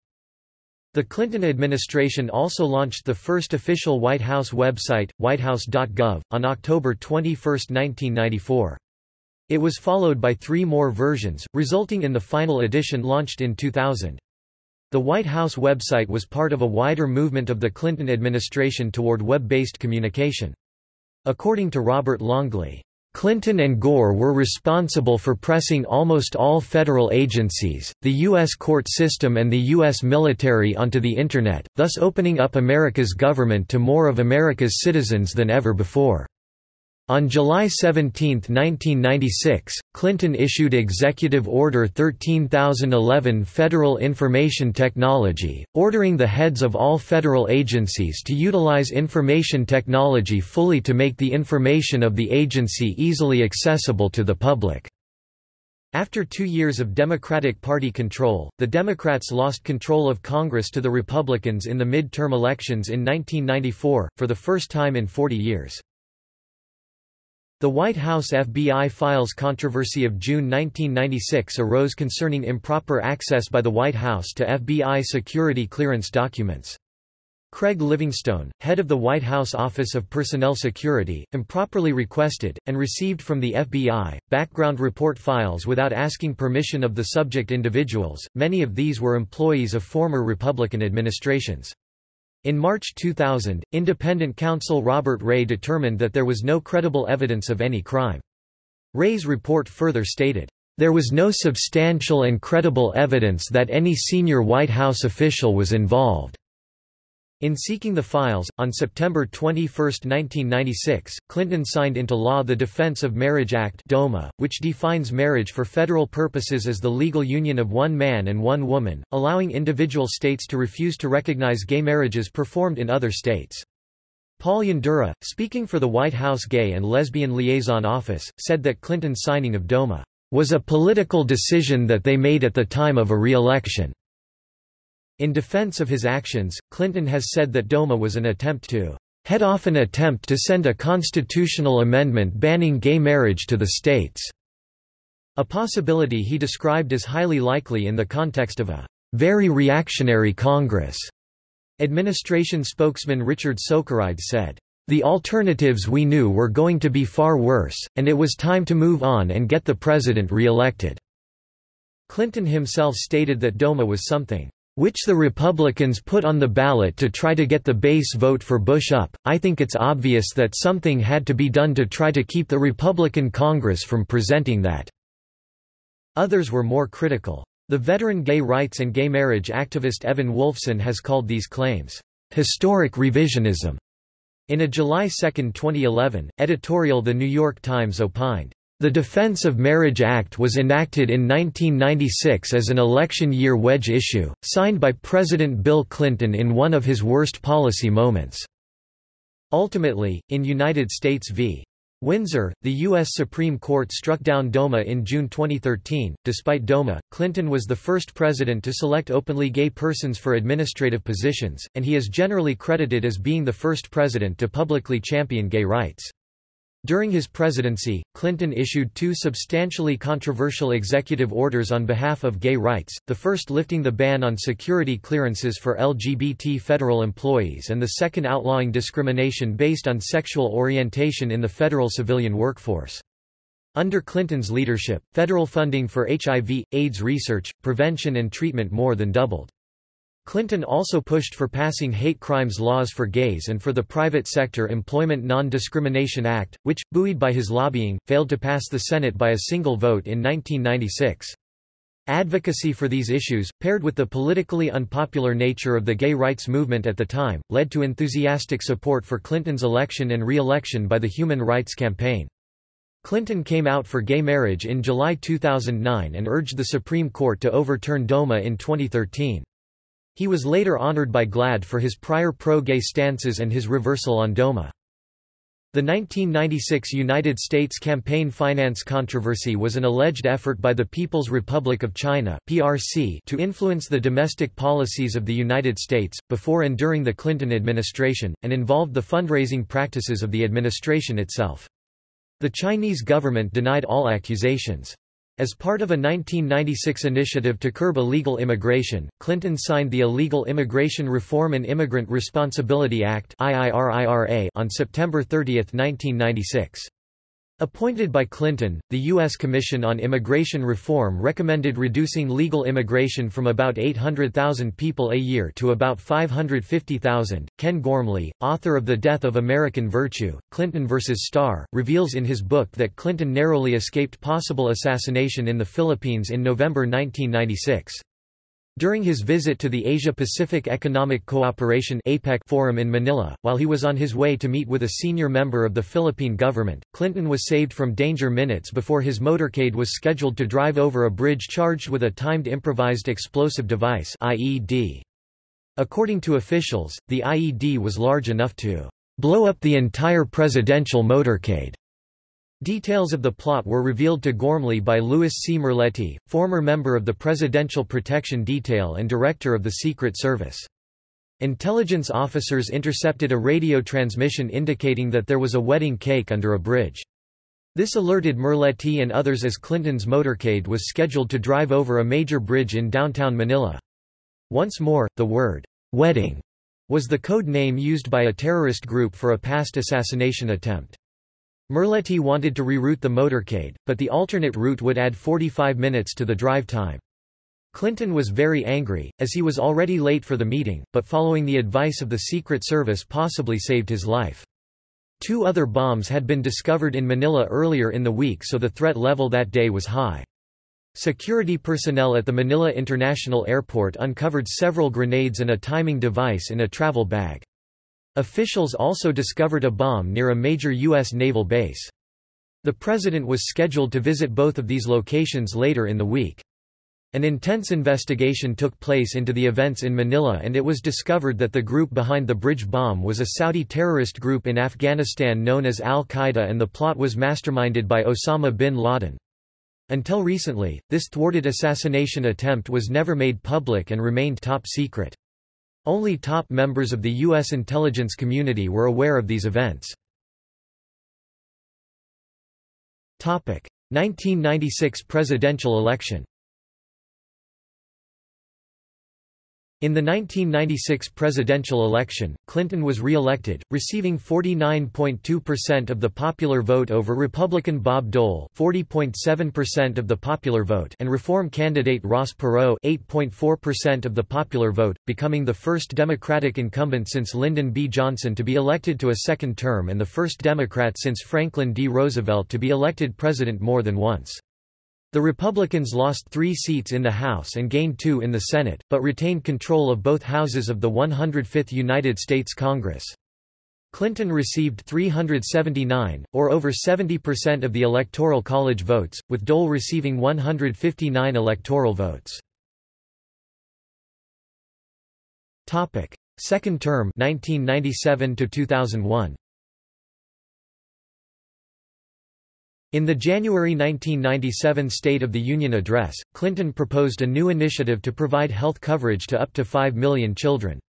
Speaker 1: The Clinton administration also launched the first official White House website, whitehouse.gov, on October 21, 1994. It was followed by three more versions, resulting in the final edition launched in 2000. The White House website was part of a wider movement of the Clinton administration toward web-based communication. According to Robert Longley, Clinton and Gore were responsible for pressing almost all federal agencies, the U.S. court system and the U.S. military onto the Internet, thus opening up America's government to more of America's citizens than ever before. On July 17, 1996, Clinton issued Executive Order 13011 Federal Information Technology, ordering the heads of all federal agencies to utilize information technology fully to make the information of the agency easily accessible to the public. After two years of Democratic Party control, the Democrats lost control of Congress to the Republicans in the mid-term elections in 1994, for the first time in 40 years. The White House FBI files controversy of June 1996 arose concerning improper access by the White House to FBI security clearance documents. Craig Livingstone, head of the White House Office of Personnel Security, improperly requested, and received from the FBI, background report files without asking permission of the subject individuals, many of these were employees of former Republican administrations. In March 2000, independent counsel Robert Ray determined that there was no credible evidence of any crime. Ray's report further stated, "...there was no substantial and credible evidence that any senior White House official was involved." In seeking the files, on September 21, 1996, Clinton signed into law the Defense of Marriage Act DOMA, which defines marriage for federal purposes as the legal union of one man and one woman, allowing individual states to refuse to recognize gay marriages performed in other states. Paul Yandura, speaking for the White House Gay and Lesbian Liaison Office, said that Clinton's signing of DOMA was a political decision that they made at the time of a re-election. In defense of his actions, Clinton has said that DOMA was an attempt to head off an attempt to send a constitutional amendment banning gay marriage to the states, a possibility he described as highly likely in the context of a very reactionary Congress. Administration spokesman Richard Socarides said, the alternatives we knew were going to be far worse, and it was time to move on and get the president re-elected." Clinton himself stated that DOMA was something which the Republicans put on the ballot to try to get the base vote for Bush up. I think it's obvious that something had to be done to try to keep the Republican Congress from presenting that. Others were more critical. The veteran gay rights and gay marriage activist Evan Wolfson has called these claims, historic revisionism. In a July 2, 2011, editorial The New York Times opined, the Defense of Marriage Act was enacted in 1996 as an election year wedge issue, signed by President Bill Clinton in one of his worst policy moments. Ultimately, in United States v. Windsor, the U.S. Supreme Court struck down DOMA in June 2013. Despite DOMA, Clinton was the first president to select openly gay persons for administrative positions, and he is generally credited as being the first president to publicly champion gay rights. During his presidency, Clinton issued two substantially controversial executive orders on behalf of gay rights, the first lifting the ban on security clearances for LGBT federal employees and the second outlawing discrimination based on sexual orientation in the federal civilian workforce. Under Clinton's leadership, federal funding for HIV, AIDS research, prevention and treatment more than doubled. Clinton also pushed for passing hate crimes laws for gays and for the Private Sector Employment Non-Discrimination Act, which, buoyed by his lobbying, failed to pass the Senate by a single vote in 1996. Advocacy for these issues, paired with the politically unpopular nature of the gay rights movement at the time, led to enthusiastic support for Clinton's election and re-election by the Human Rights Campaign. Clinton came out for gay marriage in July 2009 and urged the Supreme Court to overturn DOMA in 2013. He was later honored by GLAAD for his prior pro-gay stances and his reversal on DOMA. The 1996 United States campaign finance controversy was an alleged effort by the People's Republic of China (PRC) to influence the domestic policies of the United States before and during the Clinton administration and involved the fundraising practices of the administration itself. The Chinese government denied all accusations. As part of a 1996 initiative to curb illegal immigration, Clinton signed the Illegal Immigration Reform and Immigrant Responsibility Act on September 30, 1996. Appointed by Clinton, the U.S. Commission on Immigration Reform recommended reducing legal immigration from about 800,000 people a year to about 550,000. Ken Gormley, author of The Death of American Virtue, Clinton vs. Starr, reveals in his book that Clinton narrowly escaped possible assassination in the Philippines in November 1996. During his visit to the Asia-Pacific Economic Cooperation APEC Forum in Manila, while he was on his way to meet with a senior member of the Philippine government, Clinton was saved from danger minutes before his motorcade was scheduled to drive over a bridge charged with a timed improvised explosive device IED. According to officials, the IED was large enough to blow up the entire presidential motorcade. Details of the plot were revealed to Gormley by Lewis C. Merletti, former member of the Presidential Protection Detail and director of the Secret Service. Intelligence officers intercepted a radio transmission indicating that there was a wedding cake under a bridge. This alerted Merletti and others as Clinton's motorcade was scheduled to drive over a major bridge in downtown Manila. Once more, the word, wedding, was the code name used by a terrorist group for a past assassination attempt. Merletti wanted to reroute the motorcade, but the alternate route would add 45 minutes to the drive time. Clinton was very angry, as he was already late for the meeting, but following the advice of the Secret Service possibly saved his life. Two other bombs had been discovered in Manila earlier in the week so the threat level that day was high. Security personnel at the Manila International Airport uncovered several grenades and a timing device in a travel bag. Officials also discovered a bomb near a major U.S. naval base. The president was scheduled to visit both of these locations later in the week. An intense investigation took place into the events in Manila and it was discovered that the group behind the bridge bomb was a Saudi terrorist group in Afghanistan known as Al-Qaeda and the plot was masterminded by Osama bin Laden. Until recently, this thwarted assassination attempt was never made public and remained top secret. Only top members of the U.S. intelligence community were aware of these events. 1996 presidential election In the 1996 presidential election, Clinton was re-elected, receiving 49.2% of the popular vote over Republican Bob Dole 40.7% of the popular vote and Reform candidate Ross Perot 8.4% of the popular vote, becoming the first Democratic incumbent since Lyndon B. Johnson to be elected to a second term and the first Democrat since Franklin D. Roosevelt to be elected president more than once. The Republicans lost three seats in the House and gained two in the Senate, but retained control of both houses of the 105th United States Congress. Clinton received 379, or over 70% of the Electoral College votes, with Dole receiving 159 electoral votes. Second term 1997 to 2001. In the January 1997 State of the Union address, Clinton proposed a new initiative to provide health coverage to up to 5 million children.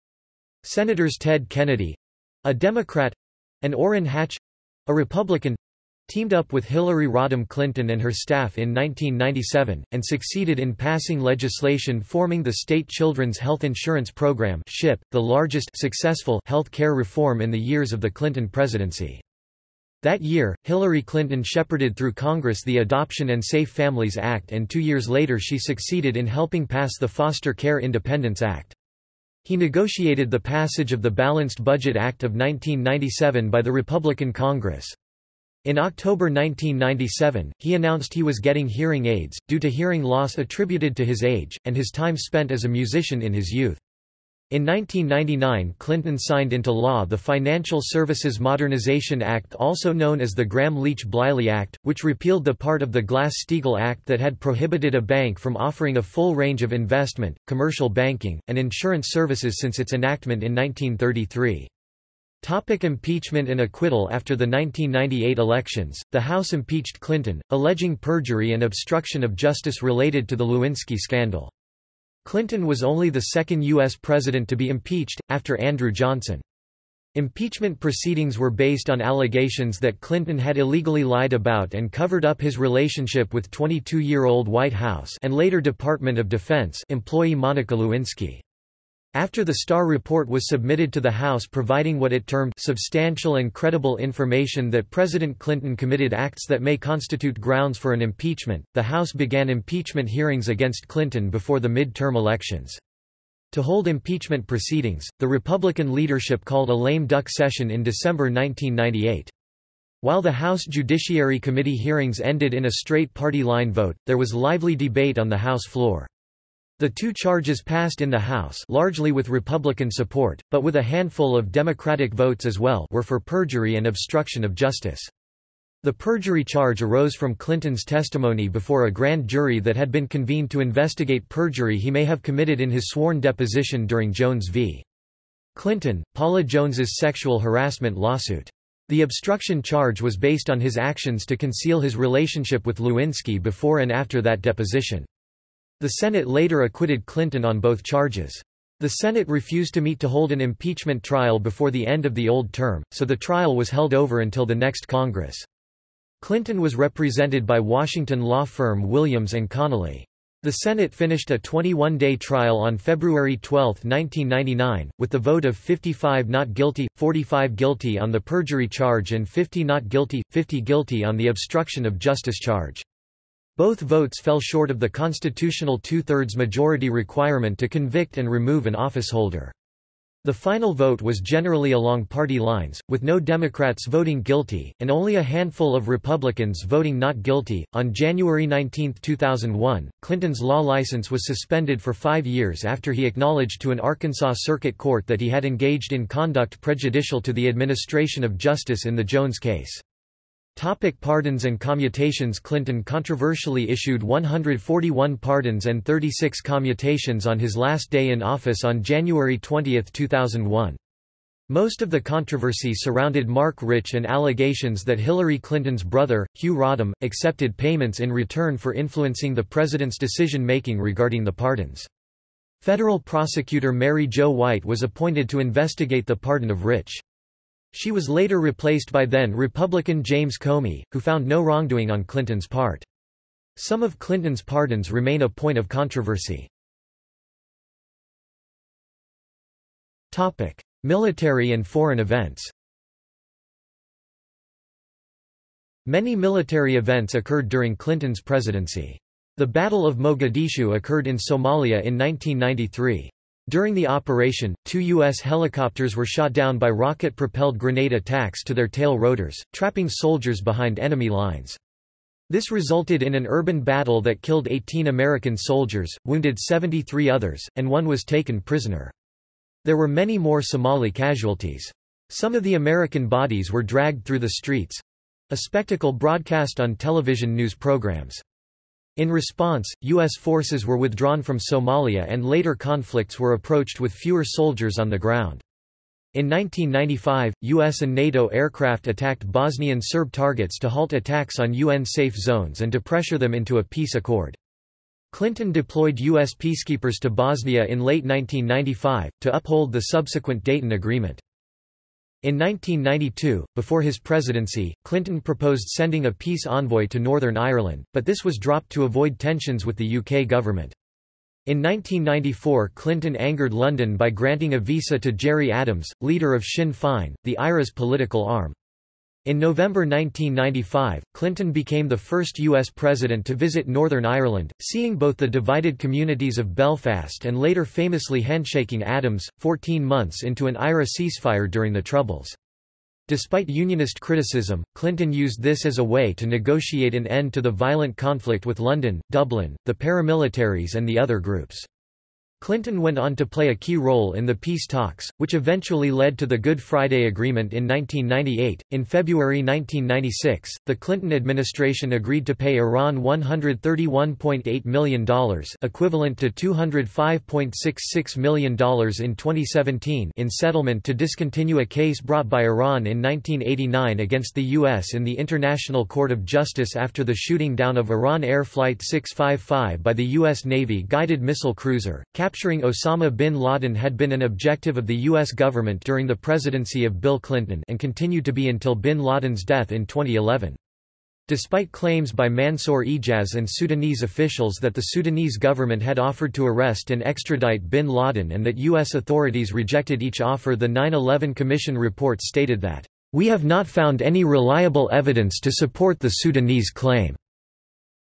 Speaker 1: Senators Ted Kennedy—a Democrat—and Orrin Hatch—a Republican, teamed up with Hillary Rodham Clinton and her staff in 1997, and succeeded in passing legislation forming the State Children's Health Insurance Program SHIP, the largest successful health care reform in the years of the Clinton presidency. That year, Hillary Clinton shepherded through Congress the Adoption and Safe Families Act and two years later she succeeded in helping pass the Foster Care Independence Act. He negotiated the passage of the Balanced Budget Act of 1997 by the Republican Congress. In October 1997, he announced he was getting hearing aids, due to hearing loss attributed to his age, and his time spent as a musician in his youth. In 1999 Clinton signed into law the Financial Services Modernization Act also known as the Gramm-Leach-Bliley Act, which repealed the part of the Glass-Steagall Act that had prohibited a bank from offering a full range of investment, commercial banking, and insurance services since its enactment in 1933. Topic impeachment and acquittal After the 1998 elections, the House impeached Clinton, alleging perjury and obstruction of justice related to the Lewinsky scandal. Clinton was only the second U.S. president to be impeached, after Andrew Johnson. Impeachment proceedings were based on allegations that Clinton had illegally lied about and covered up his relationship with 22-year-old White House and later Department of Defense employee Monica Lewinsky. After the Starr report was submitted to the House providing what it termed substantial and credible information that President Clinton committed acts that may constitute grounds for an impeachment, the House began impeachment hearings against Clinton before the mid-term elections. To hold impeachment proceedings, the Republican leadership called a lame duck session in December 1998. While the House Judiciary Committee hearings ended in a straight party line vote, there was lively debate on the House floor. The two charges passed in the House largely with Republican support, but with a handful of Democratic votes as well were for perjury and obstruction of justice. The perjury charge arose from Clinton's testimony before a grand jury that had been convened to investigate perjury he may have committed in his sworn deposition during Jones v. Clinton, Paula Jones's sexual harassment lawsuit. The obstruction charge was based on his actions to conceal his relationship with Lewinsky before and after that deposition. The Senate later acquitted Clinton on both charges. The Senate refused to meet to hold an impeachment trial before the end of the old term, so the trial was held over until the next Congress. Clinton was represented by Washington law firm Williams & Connolly. The Senate finished a 21-day trial on February 12, 1999, with the vote of 55 not guilty, 45 guilty on the perjury charge and 50 not guilty, 50 guilty on the obstruction of justice charge. Both votes fell short of the constitutional two-thirds majority requirement to convict and remove an officeholder. The final vote was generally along party lines, with no Democrats voting guilty, and only a handful of Republicans voting not guilty. On January 19, 2001, Clinton's law license was suspended for five years after he acknowledged to an Arkansas Circuit Court that he had engaged in conduct prejudicial to the administration of justice in the Jones case. Topic pardons and commutations Clinton controversially issued 141 pardons and 36 commutations on his last day in office on January 20, 2001. Most of the controversy surrounded Marc Rich and allegations that Hillary Clinton's brother, Hugh Rodham, accepted payments in return for influencing the president's decision-making regarding the pardons. Federal prosecutor Mary Jo White was appointed to investigate the pardon of Rich. She was later replaced by then-Republican James Comey, who found no wrongdoing on Clinton's part. Some of Clinton's pardons remain a point of controversy. Military and foreign events Many military events occurred during Clinton's presidency. The Battle of Mogadishu occurred in Somalia in 1993. During the operation, two U.S. helicopters were shot down by rocket-propelled grenade attacks to their tail rotors, trapping soldiers behind enemy lines. This resulted in an urban battle that killed 18 American soldiers, wounded 73 others, and one was taken prisoner. There were many more Somali casualties. Some of the American bodies were dragged through the streets—a spectacle broadcast on television news programs. In response, U.S. forces were withdrawn from Somalia and later conflicts were approached with fewer soldiers on the ground. In 1995, U.S. and NATO aircraft attacked Bosnian Serb targets to halt attacks on UN-safe zones and to pressure them into a peace accord. Clinton deployed U.S. peacekeepers to Bosnia in late 1995, to uphold the subsequent Dayton Agreement. In 1992, before his presidency, Clinton proposed sending a peace envoy to Northern Ireland, but this was dropped to avoid tensions with the UK government. In 1994 Clinton angered London by granting a visa to Gerry Adams, leader of Sinn Féin, the IRA's political arm. In November 1995, Clinton became the first U.S. president to visit Northern Ireland, seeing both the divided communities of Belfast and later famously handshaking Adams, 14 months into an IRA ceasefire during the Troubles. Despite Unionist criticism, Clinton used this as a way to negotiate an end to the violent conflict with London, Dublin, the paramilitaries and the other groups. Clinton went on to play a key role in the peace talks, which eventually led to the Good Friday Agreement in 1998. In February 1996, the Clinton administration agreed to pay Iran $131.8 million, equivalent to $205.66 million in 2017, in settlement to discontinue a case brought by Iran in 1989 against the U.S. in the International Court of Justice after the shooting down of Iran Air Flight 655 by the U.S. Navy guided missile cruiser. Capturing Osama bin Laden had been an objective of the U.S. government during the presidency of Bill Clinton and continued to be until bin Laden's death in 2011. Despite claims by Mansour Ijaz and Sudanese officials that the Sudanese government had offered to arrest and extradite bin Laden and that U.S. authorities rejected each offer the 9-11 Commission report stated that, "...we have not found any reliable evidence to support the Sudanese claim."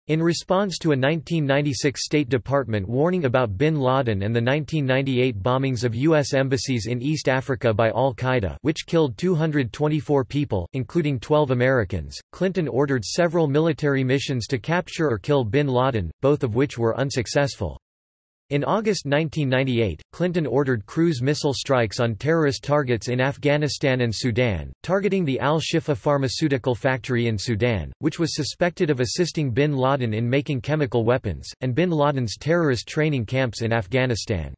Speaker 1: In response to a 1996 State Department warning about bin Laden and the 1998 bombings of U.S. embassies in East Africa by al-Qaeda which killed 224 people, including 12 Americans, Clinton ordered several military missions to capture or kill bin Laden, both of which were unsuccessful. In August 1998, Clinton ordered cruise missile strikes on terrorist targets in Afghanistan and Sudan, targeting the Al-Shifa pharmaceutical factory in Sudan, which was suspected of assisting bin Laden in making chemical weapons, and bin Laden's terrorist training camps in Afghanistan.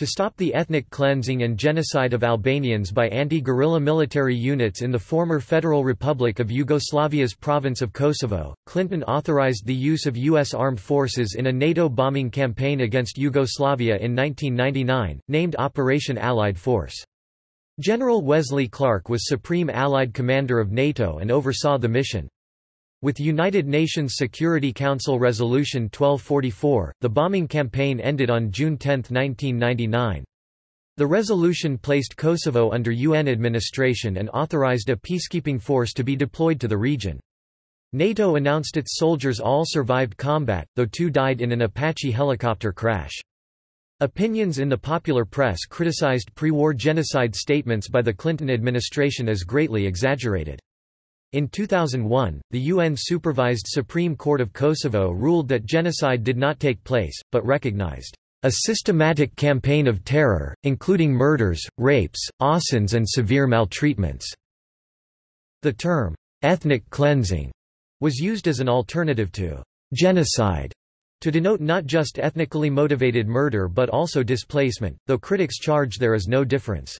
Speaker 1: To stop the ethnic cleansing and genocide of Albanians by anti-guerrilla military units in the former Federal Republic of Yugoslavia's province of Kosovo, Clinton authorized the use of U.S. armed forces in a NATO bombing campaign against Yugoslavia in 1999, named Operation Allied Force. General Wesley Clark was Supreme Allied Commander of NATO and oversaw the mission. With United Nations Security Council Resolution 1244, the bombing campaign ended on June 10, 1999. The resolution placed Kosovo under UN administration and authorized a peacekeeping force to be deployed to the region. NATO announced its soldiers all survived combat, though two died in an Apache helicopter crash. Opinions in the popular press criticized pre-war genocide statements by the Clinton administration as greatly exaggerated. In 2001, the UN-supervised Supreme Court of Kosovo ruled that genocide did not take place, but recognized a systematic campaign of terror, including murders, rapes, assassins and severe maltreatments." The term, "'ethnic cleansing' was used as an alternative to "'genocide' to denote not just ethnically motivated murder but also displacement, though critics charge there is no difference.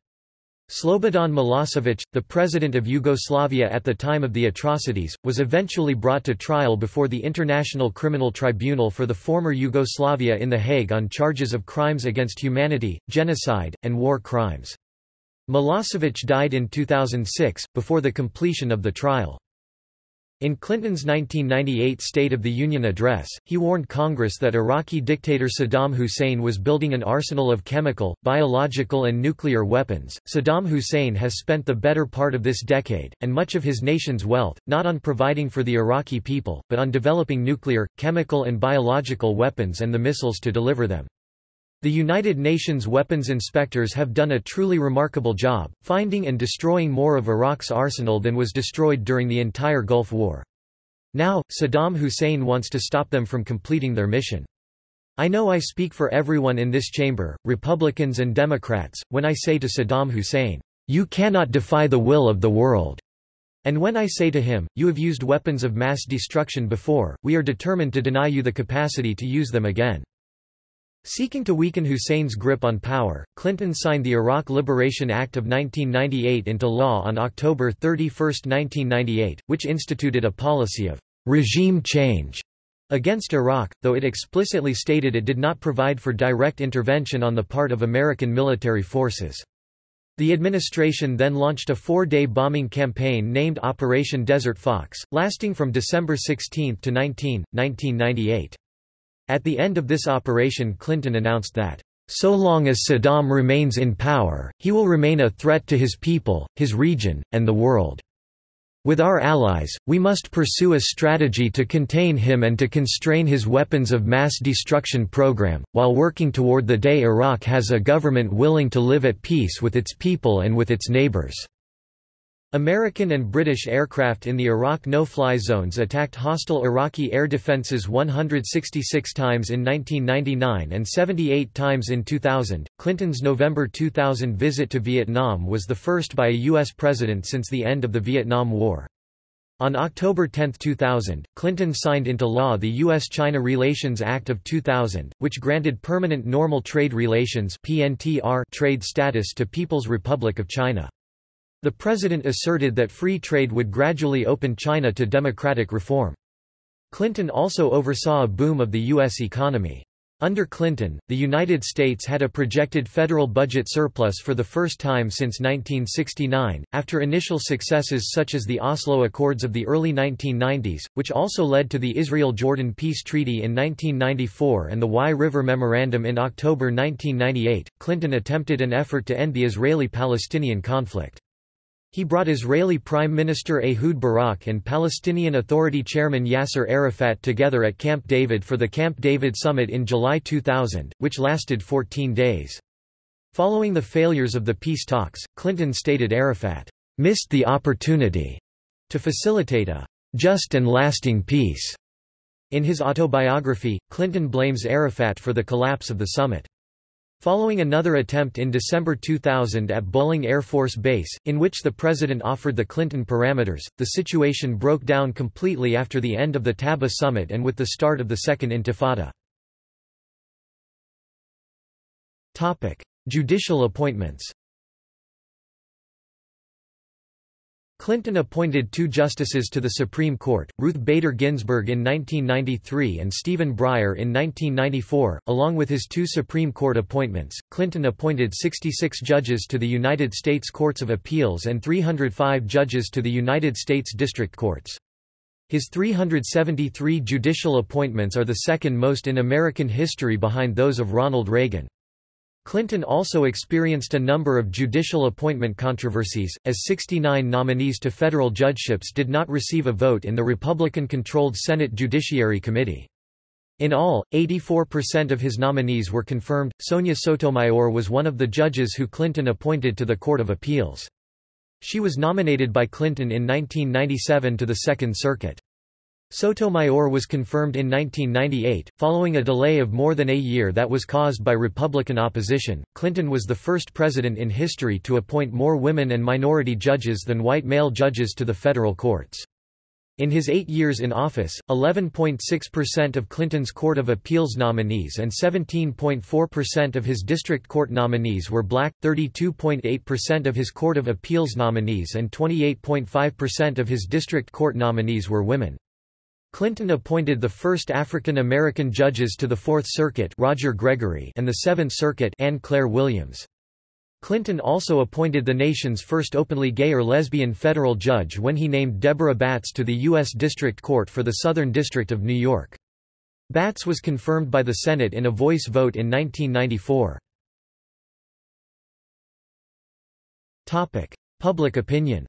Speaker 1: Slobodan Milosevic, the president of Yugoslavia at the time of the atrocities, was eventually brought to trial before the International Criminal Tribunal for the former Yugoslavia in The Hague on charges of crimes against humanity, genocide, and war crimes. Milosevic died in 2006, before the completion of the trial. In Clinton's 1998 State of the Union address, he warned Congress that Iraqi dictator Saddam Hussein was building an arsenal of chemical, biological and nuclear weapons. Saddam Hussein has spent the better part of this decade, and much of his nation's wealth, not on providing for the Iraqi people, but on developing nuclear, chemical and biological weapons and the missiles to deliver them. The United Nations weapons inspectors have done a truly remarkable job, finding and destroying more of Iraq's arsenal than was destroyed during the entire Gulf War. Now, Saddam Hussein wants to stop them from completing their mission. I know I speak for everyone in this chamber, Republicans and Democrats, when I say to Saddam Hussein, "'You cannot defy the will of the world' and when I say to him, you have used weapons of mass destruction before, we are determined to deny you the capacity to use them again. Seeking to weaken Hussein's grip on power, Clinton signed the Iraq Liberation Act of 1998 into law on October 31, 1998, which instituted a policy of regime change against Iraq, though it explicitly stated it did not provide for direct intervention on the part of American military forces. The administration then launched a four-day bombing campaign named Operation Desert Fox, lasting from December 16 to 19, 1998. At the end of this operation Clinton announced that, "...so long as Saddam remains in power, he will remain a threat to his people, his region, and the world. With our allies, we must pursue a strategy to contain him and to constrain his weapons of mass destruction program, while working toward the day Iraq has a government willing to live at peace with its people and with its neighbors." American and British aircraft in the Iraq no-fly zones attacked hostile Iraqi air defenses 166 times in 1999 and 78 times in 2000. Clinton's November 2000 visit to Vietnam was the first by a U.S. president since the end of the Vietnam War. On October 10, 2000, Clinton signed into law the U.S.-China Relations Act of 2000, which granted permanent normal trade relations trade status to People's Republic of China. The president asserted that free trade would gradually open China to democratic reform. Clinton also oversaw a boom of the U.S. economy. Under Clinton, the United States had a projected federal budget surplus for the first time since 1969, after initial successes such as the Oslo Accords of the early 1990s, which also led to the Israel-Jordan Peace Treaty in 1994 and the Wye River Memorandum in October 1998. Clinton attempted an effort to end the Israeli-Palestinian conflict. He brought Israeli Prime Minister Ehud Barak and Palestinian Authority Chairman Yasser Arafat together at Camp David for the Camp David Summit in July 2000, which lasted 14 days. Following the failures of the peace talks, Clinton stated Arafat missed the opportunity to facilitate a just and lasting peace. In his autobiography, Clinton blames Arafat for the collapse of the summit. Following another attempt in December 2000 at Bolling Air Force Base, in which the president offered the Clinton parameters, the situation broke down completely after the end of the Taba summit and with the start of the Second Intifada. Judicial appointments Clinton appointed two justices to the Supreme Court, Ruth Bader Ginsburg in 1993 and Stephen Breyer in 1994. Along with his two Supreme Court appointments, Clinton appointed 66 judges to the United States Courts of Appeals and 305 judges to the United States District Courts. His 373 judicial appointments are the second most in American history behind those of Ronald Reagan. Clinton also experienced a number of judicial appointment controversies, as 69 nominees to federal judgeships did not receive a vote in the Republican-controlled Senate Judiciary Committee. In all, 84% of his nominees were confirmed. Sonia Sotomayor was one of the judges who Clinton appointed to the Court of Appeals. She was nominated by Clinton in 1997 to the Second Circuit. Sotomayor was confirmed in 1998, following a delay of more than a year that was caused by Republican opposition. Clinton was the first president in history to appoint more women and minority judges than white male judges to the federal courts. In his eight years in office, 11.6% of Clinton's Court of Appeals nominees and 17.4% of his district court nominees were black, 32.8% of his Court of Appeals nominees and 28.5% of his district court nominees were women. Clinton appointed the first African American judges to the Fourth Circuit Roger Gregory and the Seventh Circuit Ann Claire Williams. Clinton also appointed the nation's first openly gay or lesbian federal judge when he named Deborah Batts to the U.S. District Court for the Southern District of New York. Batts was confirmed by the Senate in a voice vote in 1994. Public opinion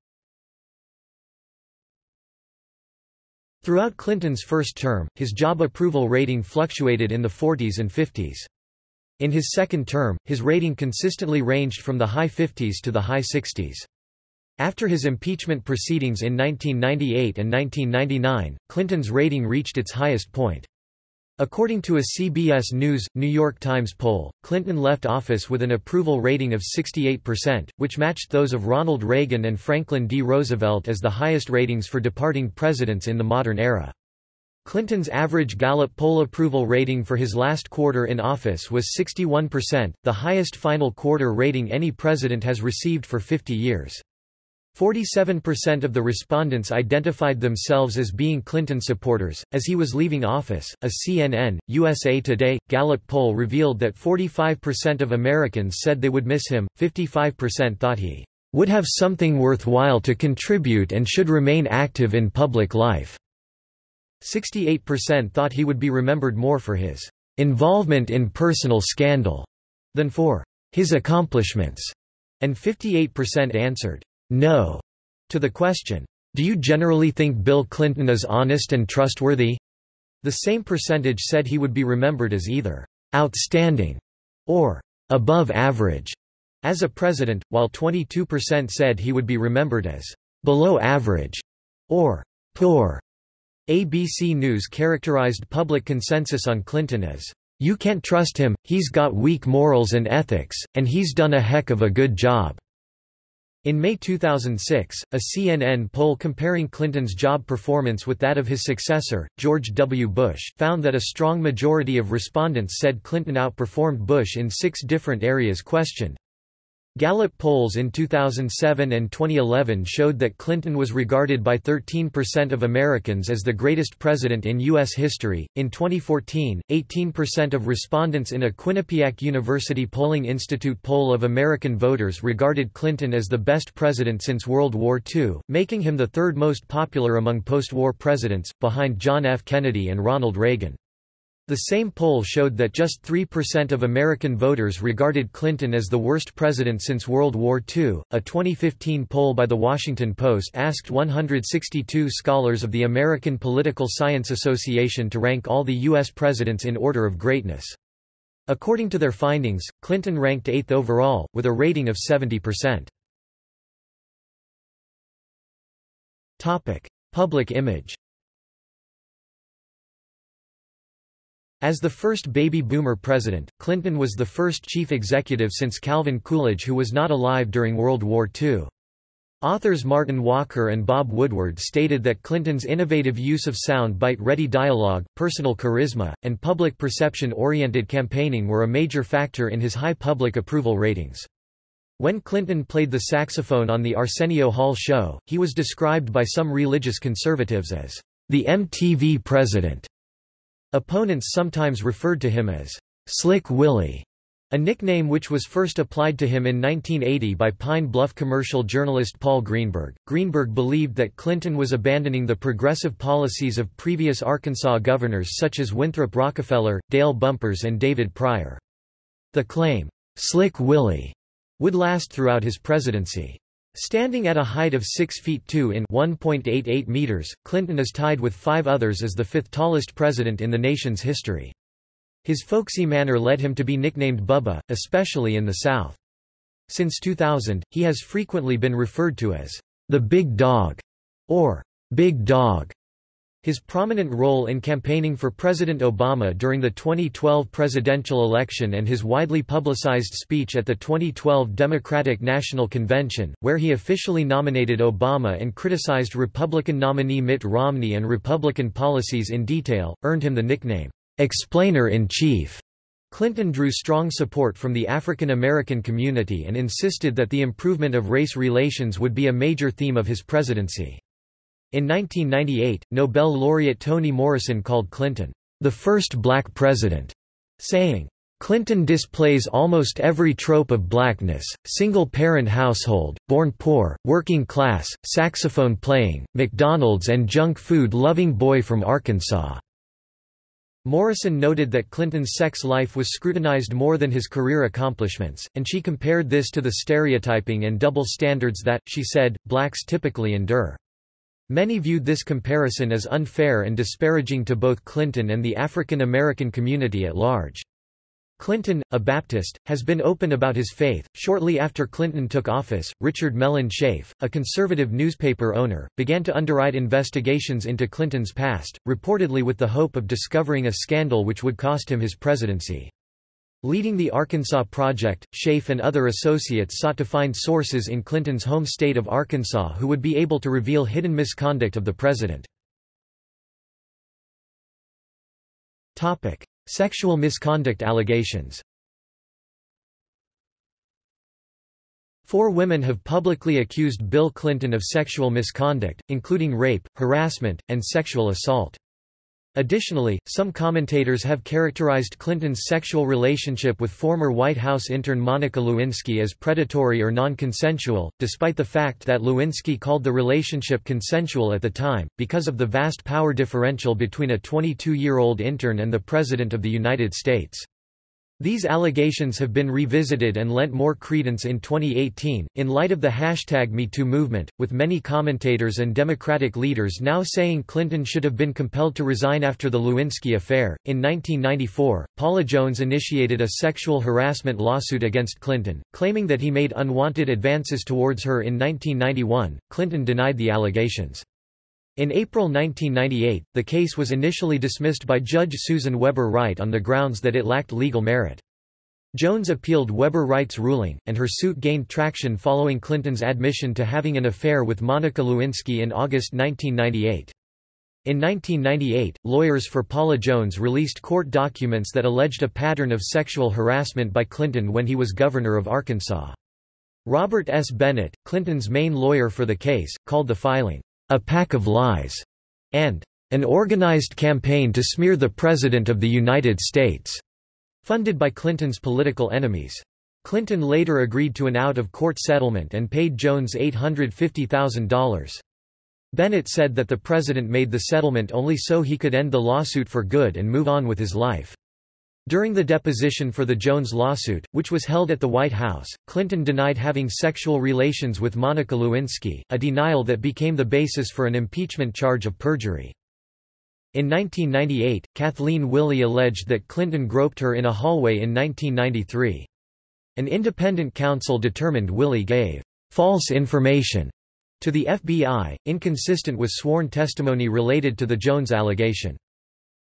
Speaker 1: Throughout Clinton's first term, his job approval rating fluctuated in the 40s and 50s. In his second term, his rating consistently ranged from the high 50s to the high 60s. After his impeachment proceedings in 1998 and 1999, Clinton's rating reached its highest point. According to a CBS News, New York Times poll, Clinton left office with an approval rating of 68%, which matched those of Ronald Reagan and Franklin D. Roosevelt as the highest ratings for departing presidents in the modern era. Clinton's average Gallup poll approval rating for his last quarter in office was 61%, the highest final quarter rating any president has received for 50 years. 47% of the respondents identified themselves as being Clinton supporters. As he was leaving office, a CNN, USA Today, Gallup poll revealed that 45% of Americans said they would miss him, 55% thought he would have something worthwhile to contribute and should remain active in public life. 68% thought he would be remembered more for his involvement in personal scandal than for his accomplishments, and 58% answered no to the question, Do you generally think Bill Clinton is honest and trustworthy? The same percentage said he would be remembered as either outstanding or above average as a president, while 22% said he would be remembered as below average or poor. ABC News characterized public consensus on Clinton as, You can't trust him, he's got weak morals and ethics, and he's done a heck of a good job. In May 2006, a CNN poll comparing Clinton's job performance with that of his successor, George W. Bush, found that a strong majority of respondents said Clinton outperformed Bush in six different areas questioned. Gallup polls in 2007 and 2011 showed that Clinton was regarded by 13% of Americans as the greatest president in U.S. history. In 2014, 18% of respondents in a Quinnipiac University Polling Institute poll of American voters regarded Clinton as the best president since World War II, making him the third most popular among post war presidents, behind John F. Kennedy and Ronald Reagan. The same poll showed that just 3% of American voters regarded Clinton as the worst president since World War II. A 2015 poll by The Washington Post asked 162 scholars of the American Political Science Association to rank all the U.S. presidents in order of greatness. According to their findings, Clinton ranked eighth overall, with a rating of 70%. Public image As the first baby boomer president, Clinton was the first chief executive since Calvin Coolidge who was not alive during World War II. Authors Martin Walker and Bob Woodward stated that Clinton's innovative use of sound bite-ready dialogue, personal charisma, and public perception-oriented campaigning were a major factor in his high public approval ratings. When Clinton played the saxophone on the Arsenio Hall show, he was described by some religious conservatives as the MTV president. Opponents sometimes referred to him as Slick Willie, a nickname which was first applied to him in 1980 by Pine Bluff commercial journalist Paul Greenberg. Greenberg believed that Clinton was abandoning the progressive policies of previous Arkansas governors such as Winthrop Rockefeller, Dale Bumpers, and David Pryor. The claim, Slick Willie, would last throughout his presidency. Standing at a height of 6 feet 2 in 1.88 meters, Clinton is tied with five others as the fifth tallest president in the nation's history. His folksy manner led him to be nicknamed Bubba, especially in the South. Since 2000, he has frequently been referred to as the Big Dog or Big Dog. His prominent role in campaigning for President Obama during the 2012 presidential election and his widely publicized speech at the 2012 Democratic National Convention, where he officially nominated Obama and criticized Republican nominee Mitt Romney and Republican policies in detail, earned him the nickname, Explainer-in-Chief. Clinton drew strong support from the African American community and insisted that the improvement of race relations would be a major theme of his presidency. In 1998, Nobel laureate Toni Morrison called Clinton, "...the first black president," saying, Clinton displays almost every trope of blackness, single-parent household, born poor, working class, saxophone playing, McDonald's and junk food loving boy from Arkansas." Morrison noted that Clinton's sex life was scrutinized more than his career accomplishments, and she compared this to the stereotyping and double standards that, she said, blacks typically endure. Many viewed this comparison as unfair and disparaging to both Clinton and the African American community at large. Clinton, a Baptist, has been open about his faith. Shortly after Clinton took office, Richard Mellon Scaife, a conservative newspaper owner, began to underwrite investigations into Clinton's past, reportedly with the hope of discovering a scandal which would cost him his presidency. Leading the Arkansas Project, Scaife and other associates sought to find sources in Clinton's home state of Arkansas who would be able to reveal hidden misconduct of the president. Sexual misconduct allegations Four women have publicly accused Bill Clinton of sexual misconduct, including rape, harassment, and sexual assault. Additionally, some commentators have characterized Clinton's sexual relationship with former White House intern Monica Lewinsky as predatory or non-consensual, despite the fact that Lewinsky called the relationship consensual at the time, because of the vast power differential between a 22-year-old intern and the President of the United States. These allegations have been revisited and lent more credence in 2018, in light of the hashtag MeToo movement, with many commentators and Democratic leaders now saying Clinton should have been compelled to resign after the Lewinsky affair. In 1994, Paula Jones initiated a sexual harassment lawsuit against Clinton, claiming that he made unwanted advances towards her in 1991. Clinton denied the allegations. In April 1998, the case was initially dismissed by Judge Susan Weber Wright on the grounds that it lacked legal merit. Jones appealed Weber Wright's ruling, and her suit gained traction following Clinton's admission to having an affair with Monica Lewinsky in August 1998. In 1998, lawyers for Paula Jones released court documents that alleged a pattern of sexual harassment by Clinton when he was governor of Arkansas. Robert S. Bennett, Clinton's main lawyer for the case, called the filing, a pack of lies, and an organized campaign to smear the President of the United States, funded by Clinton's political enemies. Clinton later agreed to an out-of-court settlement and paid Jones $850,000. Bennett said that the president made the settlement only so he could end the lawsuit for good and move on with his life. During the deposition for the Jones lawsuit, which was held at the White House, Clinton denied having sexual relations with Monica Lewinsky, a denial that became the basis for an impeachment charge of perjury. In 1998, Kathleen Willey alleged that Clinton groped her in a hallway in 1993. An independent counsel determined Willey gave false information to the FBI, inconsistent with sworn testimony related to the Jones allegation.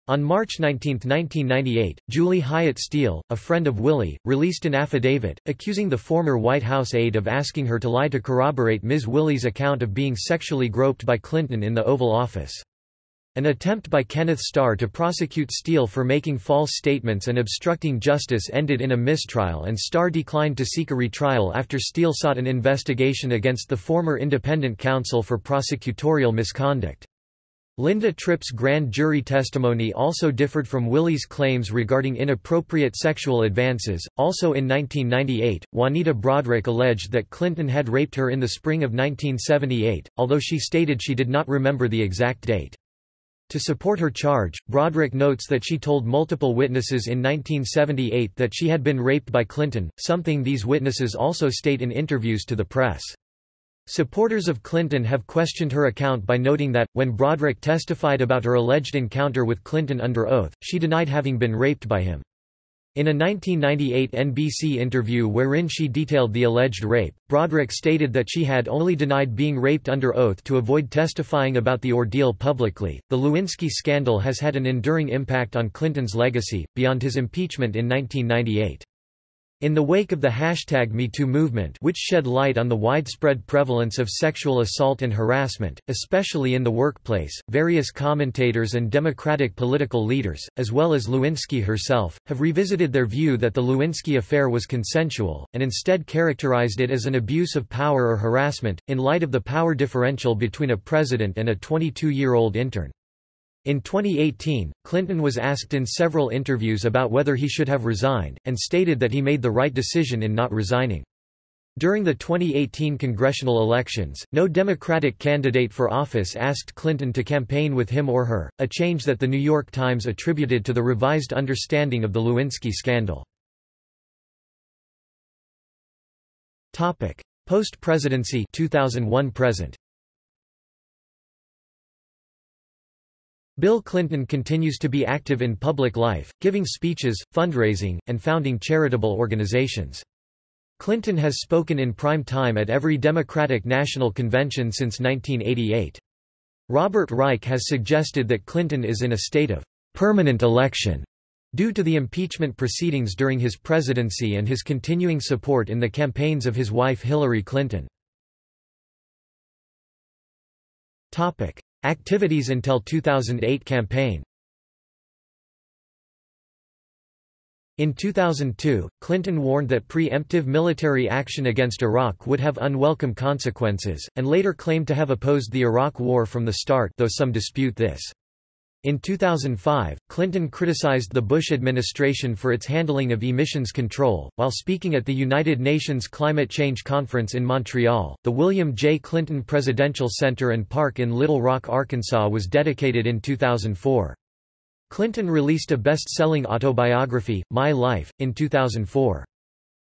Speaker 1: On March 19, 1998, Julie Hyatt Steele, a friend of Willey, released an affidavit, accusing the former White House aide of asking her to lie to corroborate Ms. Willey's account of being sexually groped by Clinton in the Oval Office. An attempt by Kenneth Starr to prosecute Steele for making false statements and obstructing justice ended in a mistrial and Starr declined to seek a retrial after Steele sought an investigation against the former independent counsel for prosecutorial misconduct. Linda Tripp's grand jury testimony also differed from Willey's claims regarding inappropriate sexual advances. Also in 1998, Juanita Broaddrick alleged that Clinton had raped her in the spring of 1978, although she stated she did not remember the exact date. To support her charge, Broaddrick notes that she told multiple witnesses in 1978 that she had been raped by Clinton, something these witnesses also state in interviews to the press. Supporters of Clinton have questioned her account by noting that, when Broaddrick testified about her alleged encounter with Clinton under oath, she denied having been raped by him. In a 1998 NBC interview wherein she detailed the alleged rape, Broaddrick stated that she had only denied being raped under oath to avoid testifying about the ordeal publicly. The Lewinsky scandal has had an enduring impact on Clinton's legacy, beyond his impeachment in 1998. In the wake of the hashtag MeToo movement which shed light on the widespread prevalence of sexual assault and harassment, especially in the workplace, various commentators and Democratic political leaders, as well as Lewinsky herself, have revisited their view that the Lewinsky affair was consensual, and instead characterized it as an abuse of power or harassment, in light of the power differential between a president and a 22-year-old intern. In 2018, Clinton was asked in several interviews about whether he should have resigned, and stated that he made the right decision in not resigning. During the 2018 congressional elections, no Democratic candidate for office asked Clinton to campaign with him or her, a change that The New York Times attributed to the revised understanding of the Lewinsky scandal. Post-presidency 2001 present Bill Clinton continues to be active in public life, giving speeches, fundraising, and founding charitable organizations. Clinton has spoken in prime time at every Democratic National Convention since 1988. Robert Reich has suggested that Clinton is in a state of permanent election due to the impeachment proceedings during his presidency and his continuing support in the campaigns of his wife Hillary Clinton. Activities until 2008 campaign In 2002, Clinton warned that preemptive military action against Iraq would have unwelcome consequences, and later claimed to have opposed the Iraq War from the start though some dispute this. In 2005, Clinton criticized the Bush administration for its handling of emissions control. While speaking at the United Nations Climate Change Conference in Montreal, the William J. Clinton Presidential Center and Park in Little Rock, Arkansas was dedicated in 2004. Clinton released a best-selling autobiography, My Life, in 2004.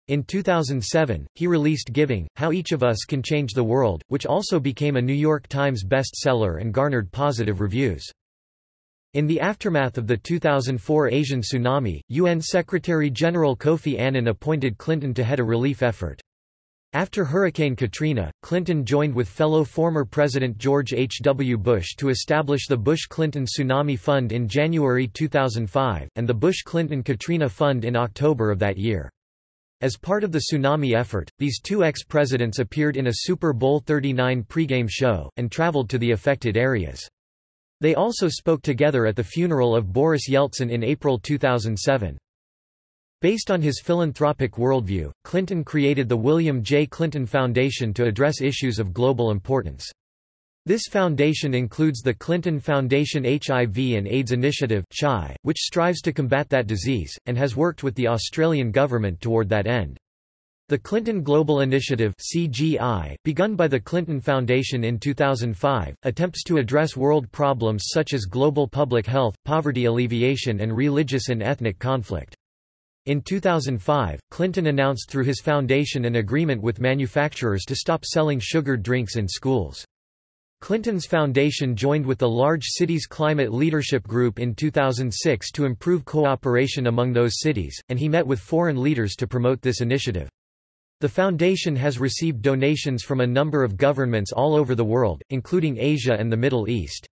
Speaker 1: In 2007, he released Giving, How Each of Us Can Change the World, which also became a New York Times bestseller and garnered positive reviews. In the aftermath of the 2004 Asian tsunami, UN Secretary-General Kofi Annan appointed Clinton to head a relief effort. After Hurricane Katrina, Clinton joined with fellow former President George H. W. Bush to establish the Bush-Clinton Tsunami Fund in January 2005, and the Bush-Clinton-Katrina Fund in October of that year. As part of the tsunami effort, these two ex-presidents appeared in a Super Bowl 39 pregame show, and traveled to the affected areas. They also spoke together at the funeral of Boris Yeltsin in April 2007. Based on his philanthropic worldview, Clinton created the William J. Clinton Foundation to address issues of global importance. This foundation includes the Clinton Foundation HIV and AIDS Initiative which strives to combat that disease, and has worked with the Australian government toward that end. The Clinton Global Initiative CGI, begun by the Clinton Foundation in 2005, attempts to address world problems such as global public health, poverty alleviation and religious and ethnic conflict. In 2005, Clinton announced through his foundation an agreement with manufacturers to stop selling sugared drinks in schools. Clinton's foundation joined with the Large Cities Climate Leadership Group in 2006 to improve cooperation among those cities, and he met with foreign leaders to promote this initiative. The foundation has received donations from a number of governments all over the world, including Asia and the Middle East.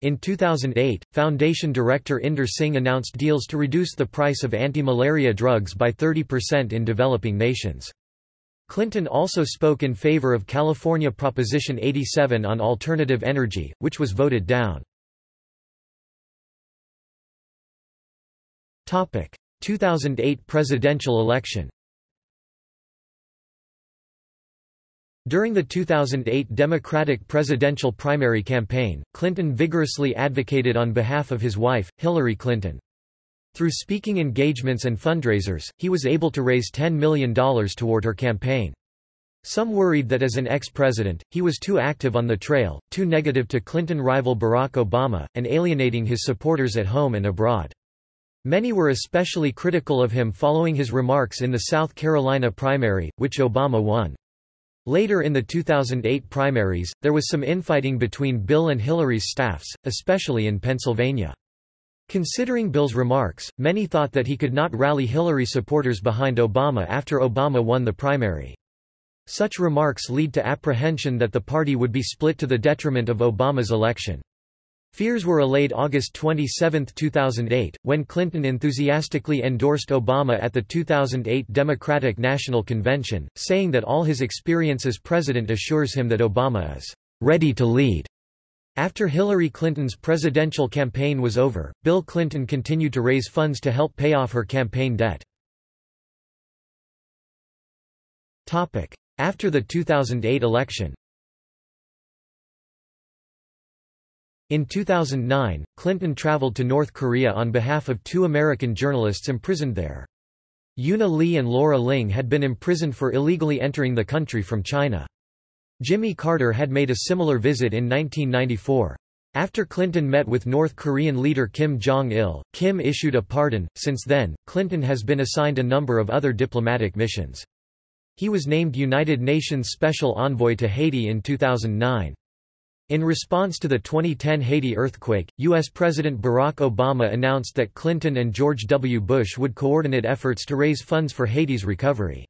Speaker 1: In 2008, Foundation Director Inder Singh announced deals to reduce the price of anti-malaria drugs by 30% in developing nations. Clinton also spoke in favor of California Proposition 87 on alternative energy, which was voted down. 2008 presidential election During the 2008 Democratic presidential primary campaign, Clinton vigorously advocated on behalf of his wife, Hillary Clinton. Through speaking engagements and fundraisers, he was able to raise $10 million toward her campaign. Some worried that as an ex-president, he was too active on the trail, too negative to Clinton rival Barack Obama, and alienating his supporters at home and abroad. Many were especially critical of him following his remarks in the South Carolina primary, which Obama won. Later in the 2008 primaries, there was some infighting between Bill and Hillary's staffs, especially in Pennsylvania. Considering Bill's remarks, many thought that he could not rally Hillary supporters behind Obama after Obama won the primary. Such remarks lead to apprehension that the party would be split to the detriment of Obama's election. Fears were allayed August 27, 2008, when Clinton enthusiastically endorsed Obama at the 2008 Democratic National Convention, saying that all his experience as president assures him that Obama is ready to lead. After Hillary Clinton's presidential campaign was over, Bill Clinton continued to raise funds to help pay off her campaign debt. After the 2008 election In 2009, Clinton traveled to North Korea on behalf of two American journalists imprisoned there. Euna Lee and Laura Ling had been imprisoned for illegally entering the country from China. Jimmy Carter had made a similar visit in 1994. After Clinton met with North Korean leader Kim Jong-il, Kim issued a pardon. Since then, Clinton has been assigned a number of other diplomatic missions. He was named United Nations Special Envoy to Haiti in 2009. In response to the 2010 Haiti earthquake, U.S. President Barack Obama announced that Clinton and George W. Bush would coordinate efforts to raise funds for Haiti's recovery.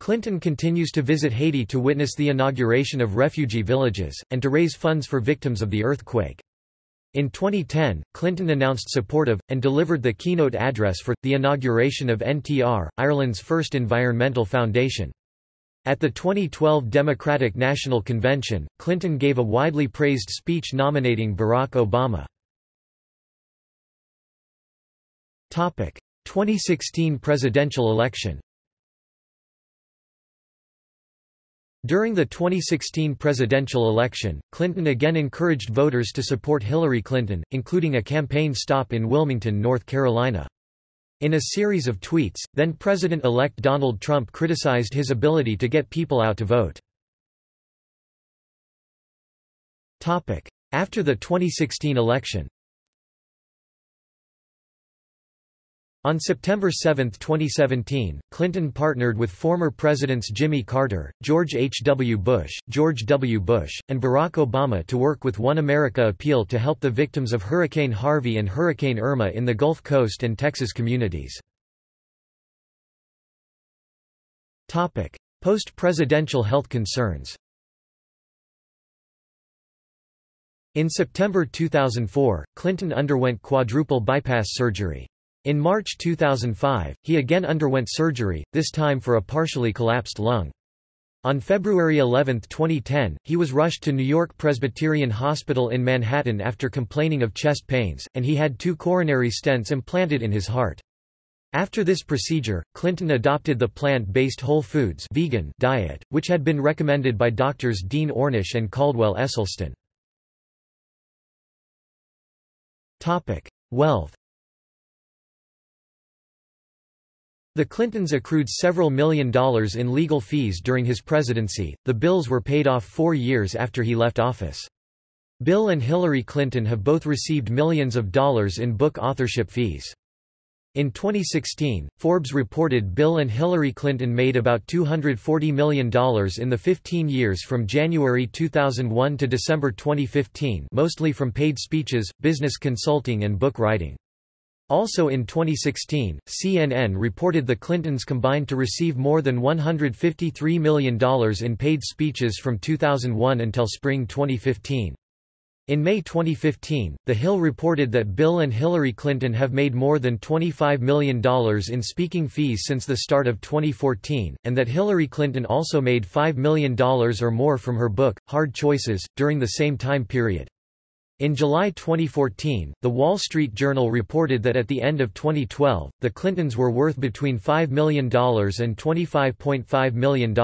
Speaker 1: Clinton continues to visit Haiti to witness the inauguration of refugee villages, and to raise funds for victims of the earthquake. In 2010, Clinton announced support of, and delivered the keynote address for, the inauguration of NTR, Ireland's first environmental foundation. At the 2012 Democratic National Convention, Clinton gave a widely praised speech nominating Barack Obama. 2016 presidential election During the 2016 presidential election, Clinton again encouraged voters to support Hillary Clinton, including a campaign stop in Wilmington, North Carolina. In a series of tweets, then-President-elect Donald Trump criticized his ability to get people out to vote. After the 2016 election On September 7, 2017, Clinton partnered with former Presidents Jimmy Carter, George H. W. Bush, George W. Bush, and Barack Obama to work with One America Appeal to help the victims of Hurricane Harvey and Hurricane Irma in the Gulf Coast and Texas communities. Post-presidential health concerns In September 2004, Clinton underwent quadruple bypass surgery. In March 2005, he again underwent surgery, this time for a partially collapsed lung. On February 11, 2010, he was rushed to New York Presbyterian Hospital in Manhattan after complaining of chest pains, and he had two coronary stents implanted in his heart. After this procedure, Clinton adopted the plant-based Whole Foods vegan diet, which had been recommended by doctors Dean Ornish and Caldwell Esselstyn. Wealth The Clintons accrued several million dollars in legal fees during his presidency, the bills were paid off four years after he left office. Bill and Hillary Clinton have both received millions of dollars in book authorship fees. In 2016, Forbes reported Bill and Hillary Clinton made about $240 million in the 15 years from January 2001 to December 2015 mostly from paid speeches, business consulting and book writing. Also in 2016, CNN reported the Clintons combined to receive more than $153 million in paid speeches from 2001 until spring 2015. In May 2015, The Hill reported that Bill and Hillary Clinton have made more than $25 million in speaking fees since the start of 2014, and that Hillary Clinton also made $5 million or more from her book, Hard Choices, during the same time period. In July 2014, The Wall Street Journal reported that at the end of 2012, the Clintons were worth between $5 million and $25.5 million,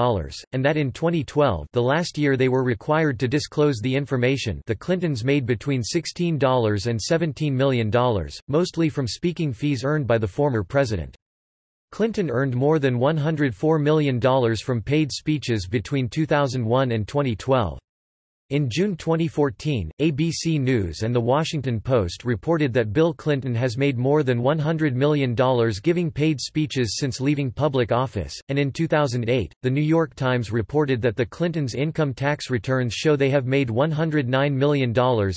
Speaker 1: and that in 2012 the last year they were required to disclose the information the Clintons made between $16 and $17 million, mostly from speaking fees earned by the former president. Clinton earned more than $104 million from paid speeches between 2001 and 2012. In June 2014, ABC News and The Washington Post reported that Bill Clinton has made more than $100 million giving paid speeches since leaving public office, and in 2008, The New York Times reported that the Clintons' income tax returns show they have made $109 million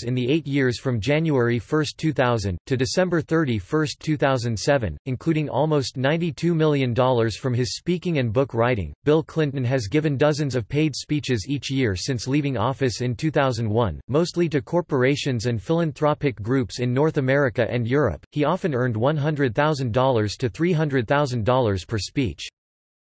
Speaker 1: in the eight years from January 1, 2000, to December 31, 2007, including almost $92 million from his speaking and book writing. Bill Clinton has given dozens of paid speeches each year since leaving office in 2001, mostly to corporations and philanthropic groups in North America and Europe. He often earned $100,000 to $300,000 per speech.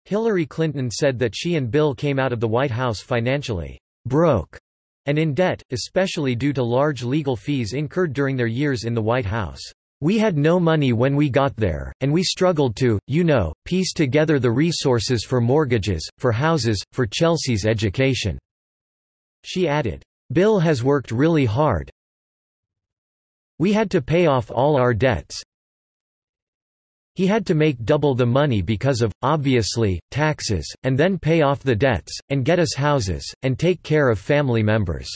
Speaker 1: Hillary Clinton said that she and Bill came out of the White House financially broke and in debt, especially due to large legal fees incurred during their years in the White House. We had no money when we got there, and we struggled to, you know, piece together the resources for mortgages, for houses, for Chelsea's education. She added, Bill has worked really hard. We had to pay off all our debts. He had to make double the money because of, obviously, taxes, and then pay off the debts, and get us houses, and take care of family members.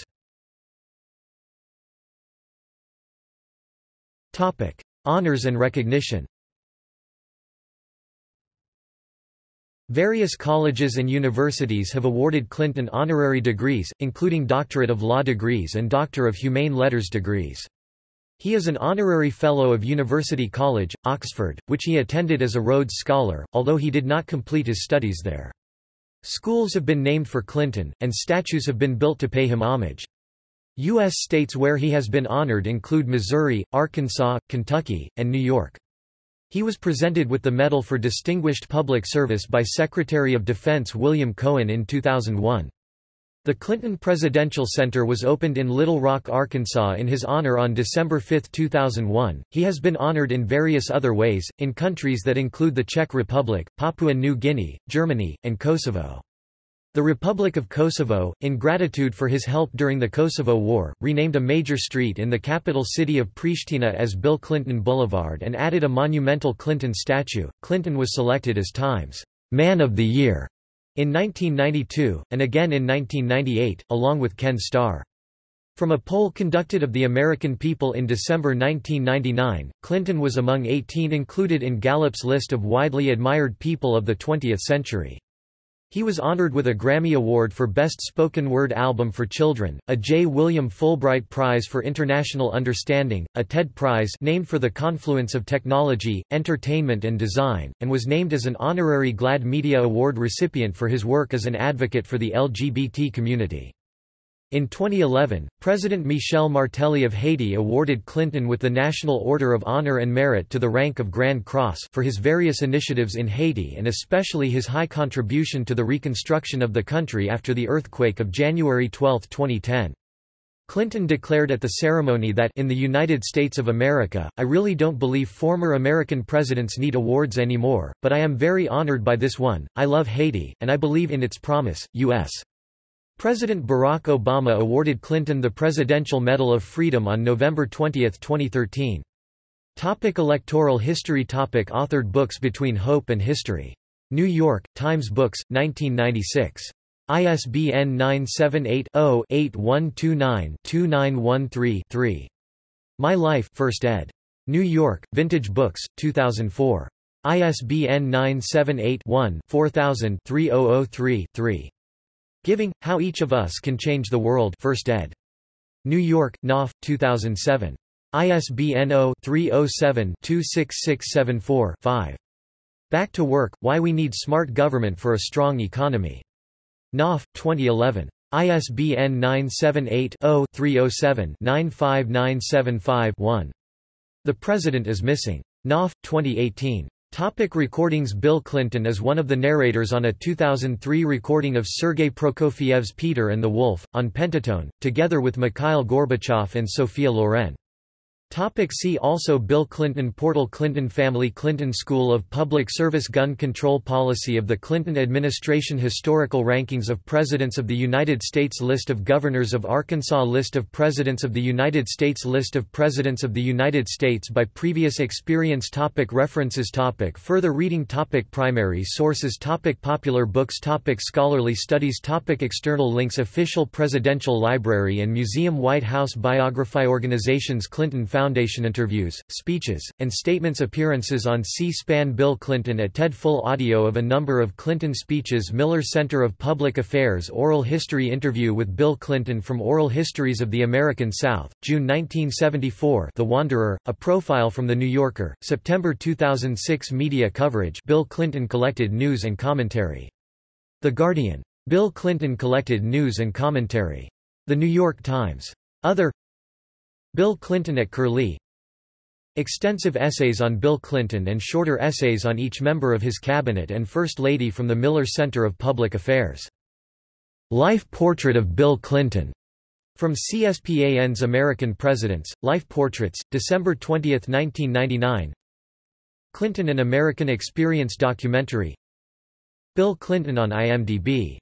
Speaker 1: Honors and recognition Various colleges and universities have awarded Clinton honorary degrees, including Doctorate of Law degrees and Doctor of Humane Letters degrees. He is an honorary Fellow of University College, Oxford, which he attended as a Rhodes Scholar, although he did not complete his studies there. Schools have been named for Clinton, and statues have been built to pay him homage. U.S. states where he has been honored include Missouri, Arkansas, Kentucky, and New York. He was presented with the Medal for Distinguished Public Service by Secretary of Defense William Cohen in 2001. The Clinton Presidential Center was opened in Little Rock, Arkansas in his honor on December 5, 2001. He has been honored in various other ways, in countries that include the Czech Republic, Papua New Guinea, Germany, and Kosovo. The Republic of Kosovo, in gratitude for his help during the Kosovo War, renamed a major street in the capital city of Pristina as Bill Clinton Boulevard and added a monumental Clinton statue. Clinton was selected as Times Man of the Year in 1992, and again in 1998, along with Ken Starr. From a poll conducted of the American people in December 1999, Clinton was among 18 included in Gallup's list of widely admired people of the 20th century. He was honored with a Grammy Award for Best Spoken Word Album for Children, a J. William Fulbright Prize for International Understanding, a TED Prize named for the confluence of technology, entertainment and design, and was named as an honorary GLAAD Media Award recipient for his work as an advocate for the LGBT community. In 2011, President Michel Martelly of Haiti awarded Clinton with the National Order of Honor and Merit to the rank of Grand Cross for his various initiatives in Haiti and especially his high contribution to the reconstruction of the country after the earthquake of January 12, 2010. Clinton declared at the ceremony that in the United States of America, I really don't believe former American presidents need awards anymore, but I am very honored by this one. I love Haiti, and I believe in its promise. U.S. President Barack Obama awarded Clinton the Presidential Medal of Freedom on November 20, 2013. Topic electoral history Topic Authored books Between Hope and History. New York, Times Books, 1996. ISBN 978-0-8129-2913-3. My Life 1st ed. New York, Vintage Books, 2004. ISBN 978 one 4000 3003 3. Giving, How Each of Us Can Change the World 1st ed. New York, Knopf, 2007. ISBN 0-307-26674-5. Back to Work, Why We Need Smart Government for a Strong Economy. Knopf, 2011. ISBN 978-0-307-95975-1. The President is Missing. Knopf, 2018. Topic recordings Bill Clinton is one of the narrators on a 2003 recording of Sergei Prokofiev's Peter and the Wolf, on Pentatone, together with Mikhail Gorbachev and Sophia Loren. Topic see also Bill Clinton Portal Clinton Family Clinton School of Public Service Gun Control Policy of the Clinton Administration Historical Rankings of Presidents of the United States List of Governors of Arkansas List of Presidents of the United States List of Presidents of the United States by previous experience topic References topic Further reading topic Primary sources topic Popular books topic Scholarly studies topic External links Official Presidential Library and Museum White House Biography Organizations Clinton Foundation interviews, speeches, and statements appearances on C-SPAN Bill Clinton at TED Full audio of a number of Clinton speeches Miller Center of Public Affairs Oral History Interview with Bill Clinton from Oral Histories of the American South, June 1974 The Wanderer, a profile from The New Yorker, September 2006 Media coverage Bill Clinton collected news and commentary. The Guardian. Bill Clinton collected news and commentary. The New York Times. Other Bill Clinton at Curlie. Extensive essays on Bill Clinton and shorter essays on each member of his cabinet and First Lady from the Miller Center of Public Affairs. Life Portrait of Bill Clinton. From CSPAN's American Presidents, Life Portraits, December 20, 1999 Clinton An American Experience documentary. Bill Clinton on IMDb